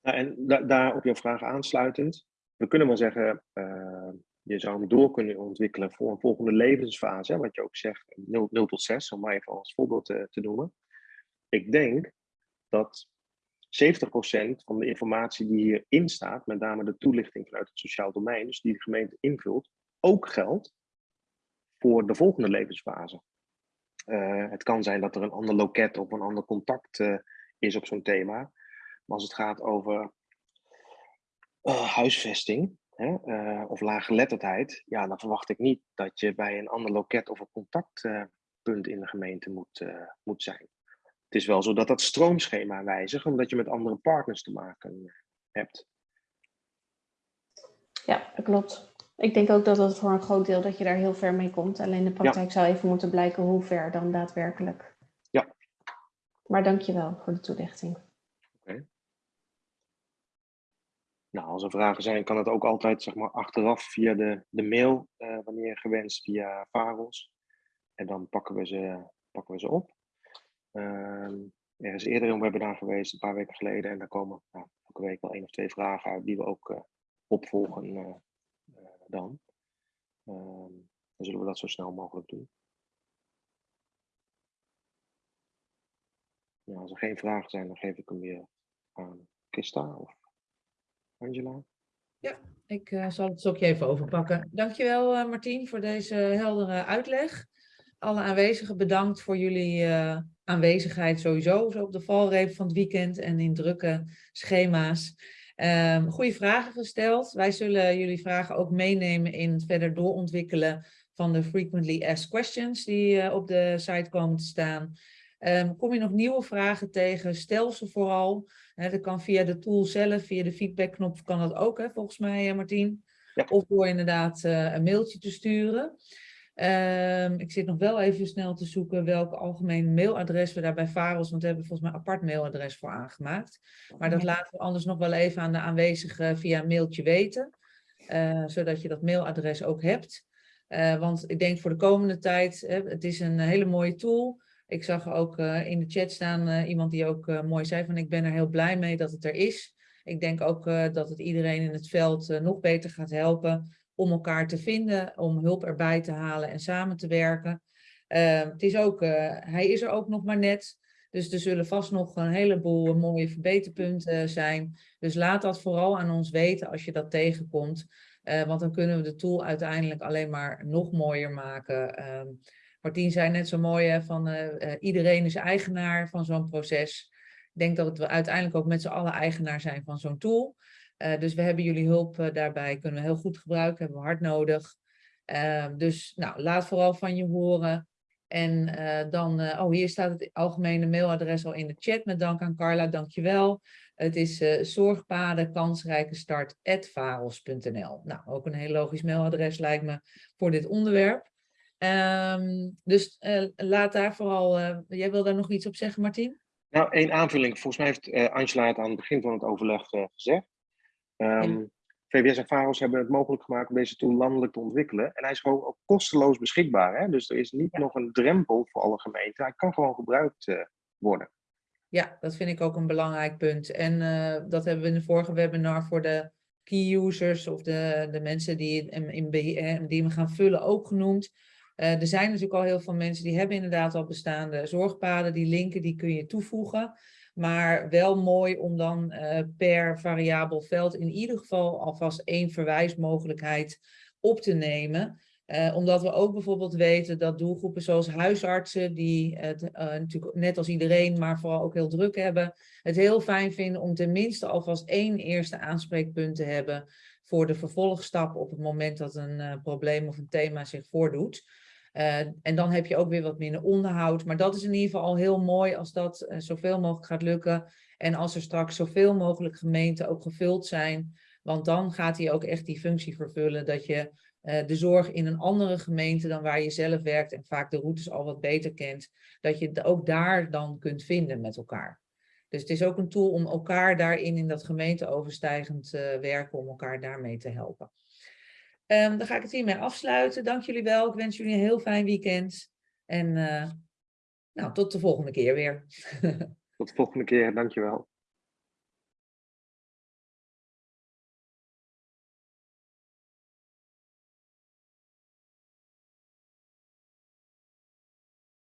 Speaker 2: Nou, en da daar op jouw vraag aansluitend, we kunnen wel zeggen, uh, je zou hem door kunnen ontwikkelen voor een volgende levensfase, hè, wat je ook zegt, 0, 0 tot 6, om maar even als voorbeeld te, te noemen. Ik denk dat 70% van de informatie die hierin staat, met name de toelichting vanuit het sociaal domein, dus die de gemeente invult, ook geldt voor de volgende levensfase. Uh, het kan zijn dat er een ander loket of een ander contact uh, is op zo'n thema. Als het gaat over uh, huisvesting hè, uh, of laaggeletterdheid, ja, dan verwacht ik niet dat je bij een ander loket of een contactpunt in de gemeente moet, uh, moet zijn. Het is wel zo dat dat stroomschema wijzigt, omdat je met andere partners te maken hebt.
Speaker 9: Ja, dat klopt. Ik denk ook dat dat voor een groot deel dat je daar heel ver mee komt. Alleen de praktijk zou even moeten blijken hoe ver dan daadwerkelijk.
Speaker 2: Ja.
Speaker 9: Maar dank je wel voor de toelichting.
Speaker 2: Nou, als er vragen zijn, kan het ook altijd zeg maar, achteraf via de, de mail, eh, wanneer gewenst, via Faros. En dan pakken we ze, pakken we ze op. Ehm, er is eerder een webinar geweest, een paar weken geleden. En daar komen nou, elke week wel één of twee vragen uit die we ook eh, opvolgen eh, dan. Ehm, dan zullen we dat zo snel mogelijk doen. Ja, als er geen vragen zijn, dan geef ik hem weer aan Christa of Angela.
Speaker 1: Ik eh, zal het stokje even overpakken. Dankjewel uh, Martien voor deze heldere uitleg. Alle aanwezigen bedankt voor jullie eh, aanwezigheid sowieso zo op de valreep van het weekend en in drukke schema's. Um, goede vragen gesteld. Wij zullen jullie vragen ook meenemen in het verder doorontwikkelen van de frequently asked questions die op de site komen te staan. Um, kom je nog nieuwe vragen tegen, stel ze vooral. Dat kan via de tool zelf, via de feedbackknop kan dat ook, hè, volgens mij, uh, Martien.
Speaker 2: Ja.
Speaker 1: Of door inderdaad uh, een mailtje te sturen. Um, ik zit nog wel even snel te zoeken welk algemeen mailadres we daar bij Faros, want we hebben volgens mij een apart mailadres voor aangemaakt. Maar dat laten we anders nog wel even aan de aanwezigen via een mailtje weten. Uh, zodat je dat mailadres ook hebt. want ik denk voor de komende tijd, hè, het is een hele mooie tool. Ik zag ook uh, in de chat staan uh, iemand die ook uh, mooi zei van ik ben er heel blij mee dat het er is. Ik denk ook dat het iedereen in het veld nog beter gaat helpen om elkaar te vinden, om hulp erbij te halen en samen te werken. het is ook, hij is er ook nog maar net, dus er zullen vast nog een heleboel mooie verbeterpunten zijn. Dus laat dat vooral aan ons weten als je dat tegenkomt, want dan kunnen we de tool uiteindelijk alleen maar nog mooier maken. Ehm, Martien zei net zo mooi hè, van uh, uh, iedereen is eigenaar van zo'n proces. Ik denk dat we uiteindelijk ook met z'n allen eigenaar zijn van zo'n tool. Uh, dus we hebben jullie hulp daarbij, kunnen we heel goed gebruiken, hebben we hard nodig. Ehm, dus nou, laat vooral van je horen. En dan, oh hier staat het algemene mailadres al in de chat met dank aan Carla, dankjewel. Het is zorgpaden kansrijke start Nou, ook een heel logisch mailadres lijkt me voor dit onderwerp. Um, dus uh, laat daar vooral, uh, jij wil daar nog iets op zeggen Martien?
Speaker 2: Nou, één aanvulling. Volgens mij heeft uh, Angela het aan het begin van het overleg gezegd. Um, ja. VWS en VAROS hebben het mogelijk gemaakt om deze tool landelijk te ontwikkelen. En hij is gewoon ook kosteloos beschikbaar. Hè? Dus er is niet ja. nog een drempel voor alle gemeenten. Hij kan gewoon gebruikt worden.
Speaker 1: Ja, dat vind ik ook een belangrijk punt. En dat hebben we in de vorige webinar voor de key users of de, de mensen die, in, in, die we gaan vullen ook genoemd. Uh, er zijn natuurlijk al heel veel mensen die hebben inderdaad al bestaande zorgpaden. Die linken die kun je toevoegen. Maar wel mooi om dan uh, per variabel veld in ieder geval alvast één verwijsmogelijkheid op te nemen. Uh, omdat we ook bijvoorbeeld weten dat doelgroepen zoals huisartsen, die het natuurlijk net als iedereen, maar vooral ook heel druk hebben, het heel fijn vinden om tenminste alvast één eerste aanspreekpunt te hebben voor de vervolgstap op het moment dat een probleem of een thema zich voordoet. Uh, en dan heb je ook weer wat minder onderhoud. Maar dat is in ieder geval al heel mooi als dat uh, zoveel mogelijk gaat lukken. En als er straks zoveel mogelijk gemeenten ook gevuld zijn. Want dan gaat hij ook echt die functie vervullen dat je uh, de zorg in een andere gemeente dan waar je zelf werkt en vaak de routes al wat beter kent. Dat je ook daar dan kunt vinden met elkaar. Dus het is ook een tool om elkaar daarin in dat gemeenteoverstijgend werken, om elkaar daarmee te helpen. Um, dan ga ik het hiermee afsluiten. Dank jullie wel. Ik wens jullie een heel fijn weekend. En uh, nou, tot de volgende keer weer.
Speaker 2: tot de volgende keer. Dankjewel.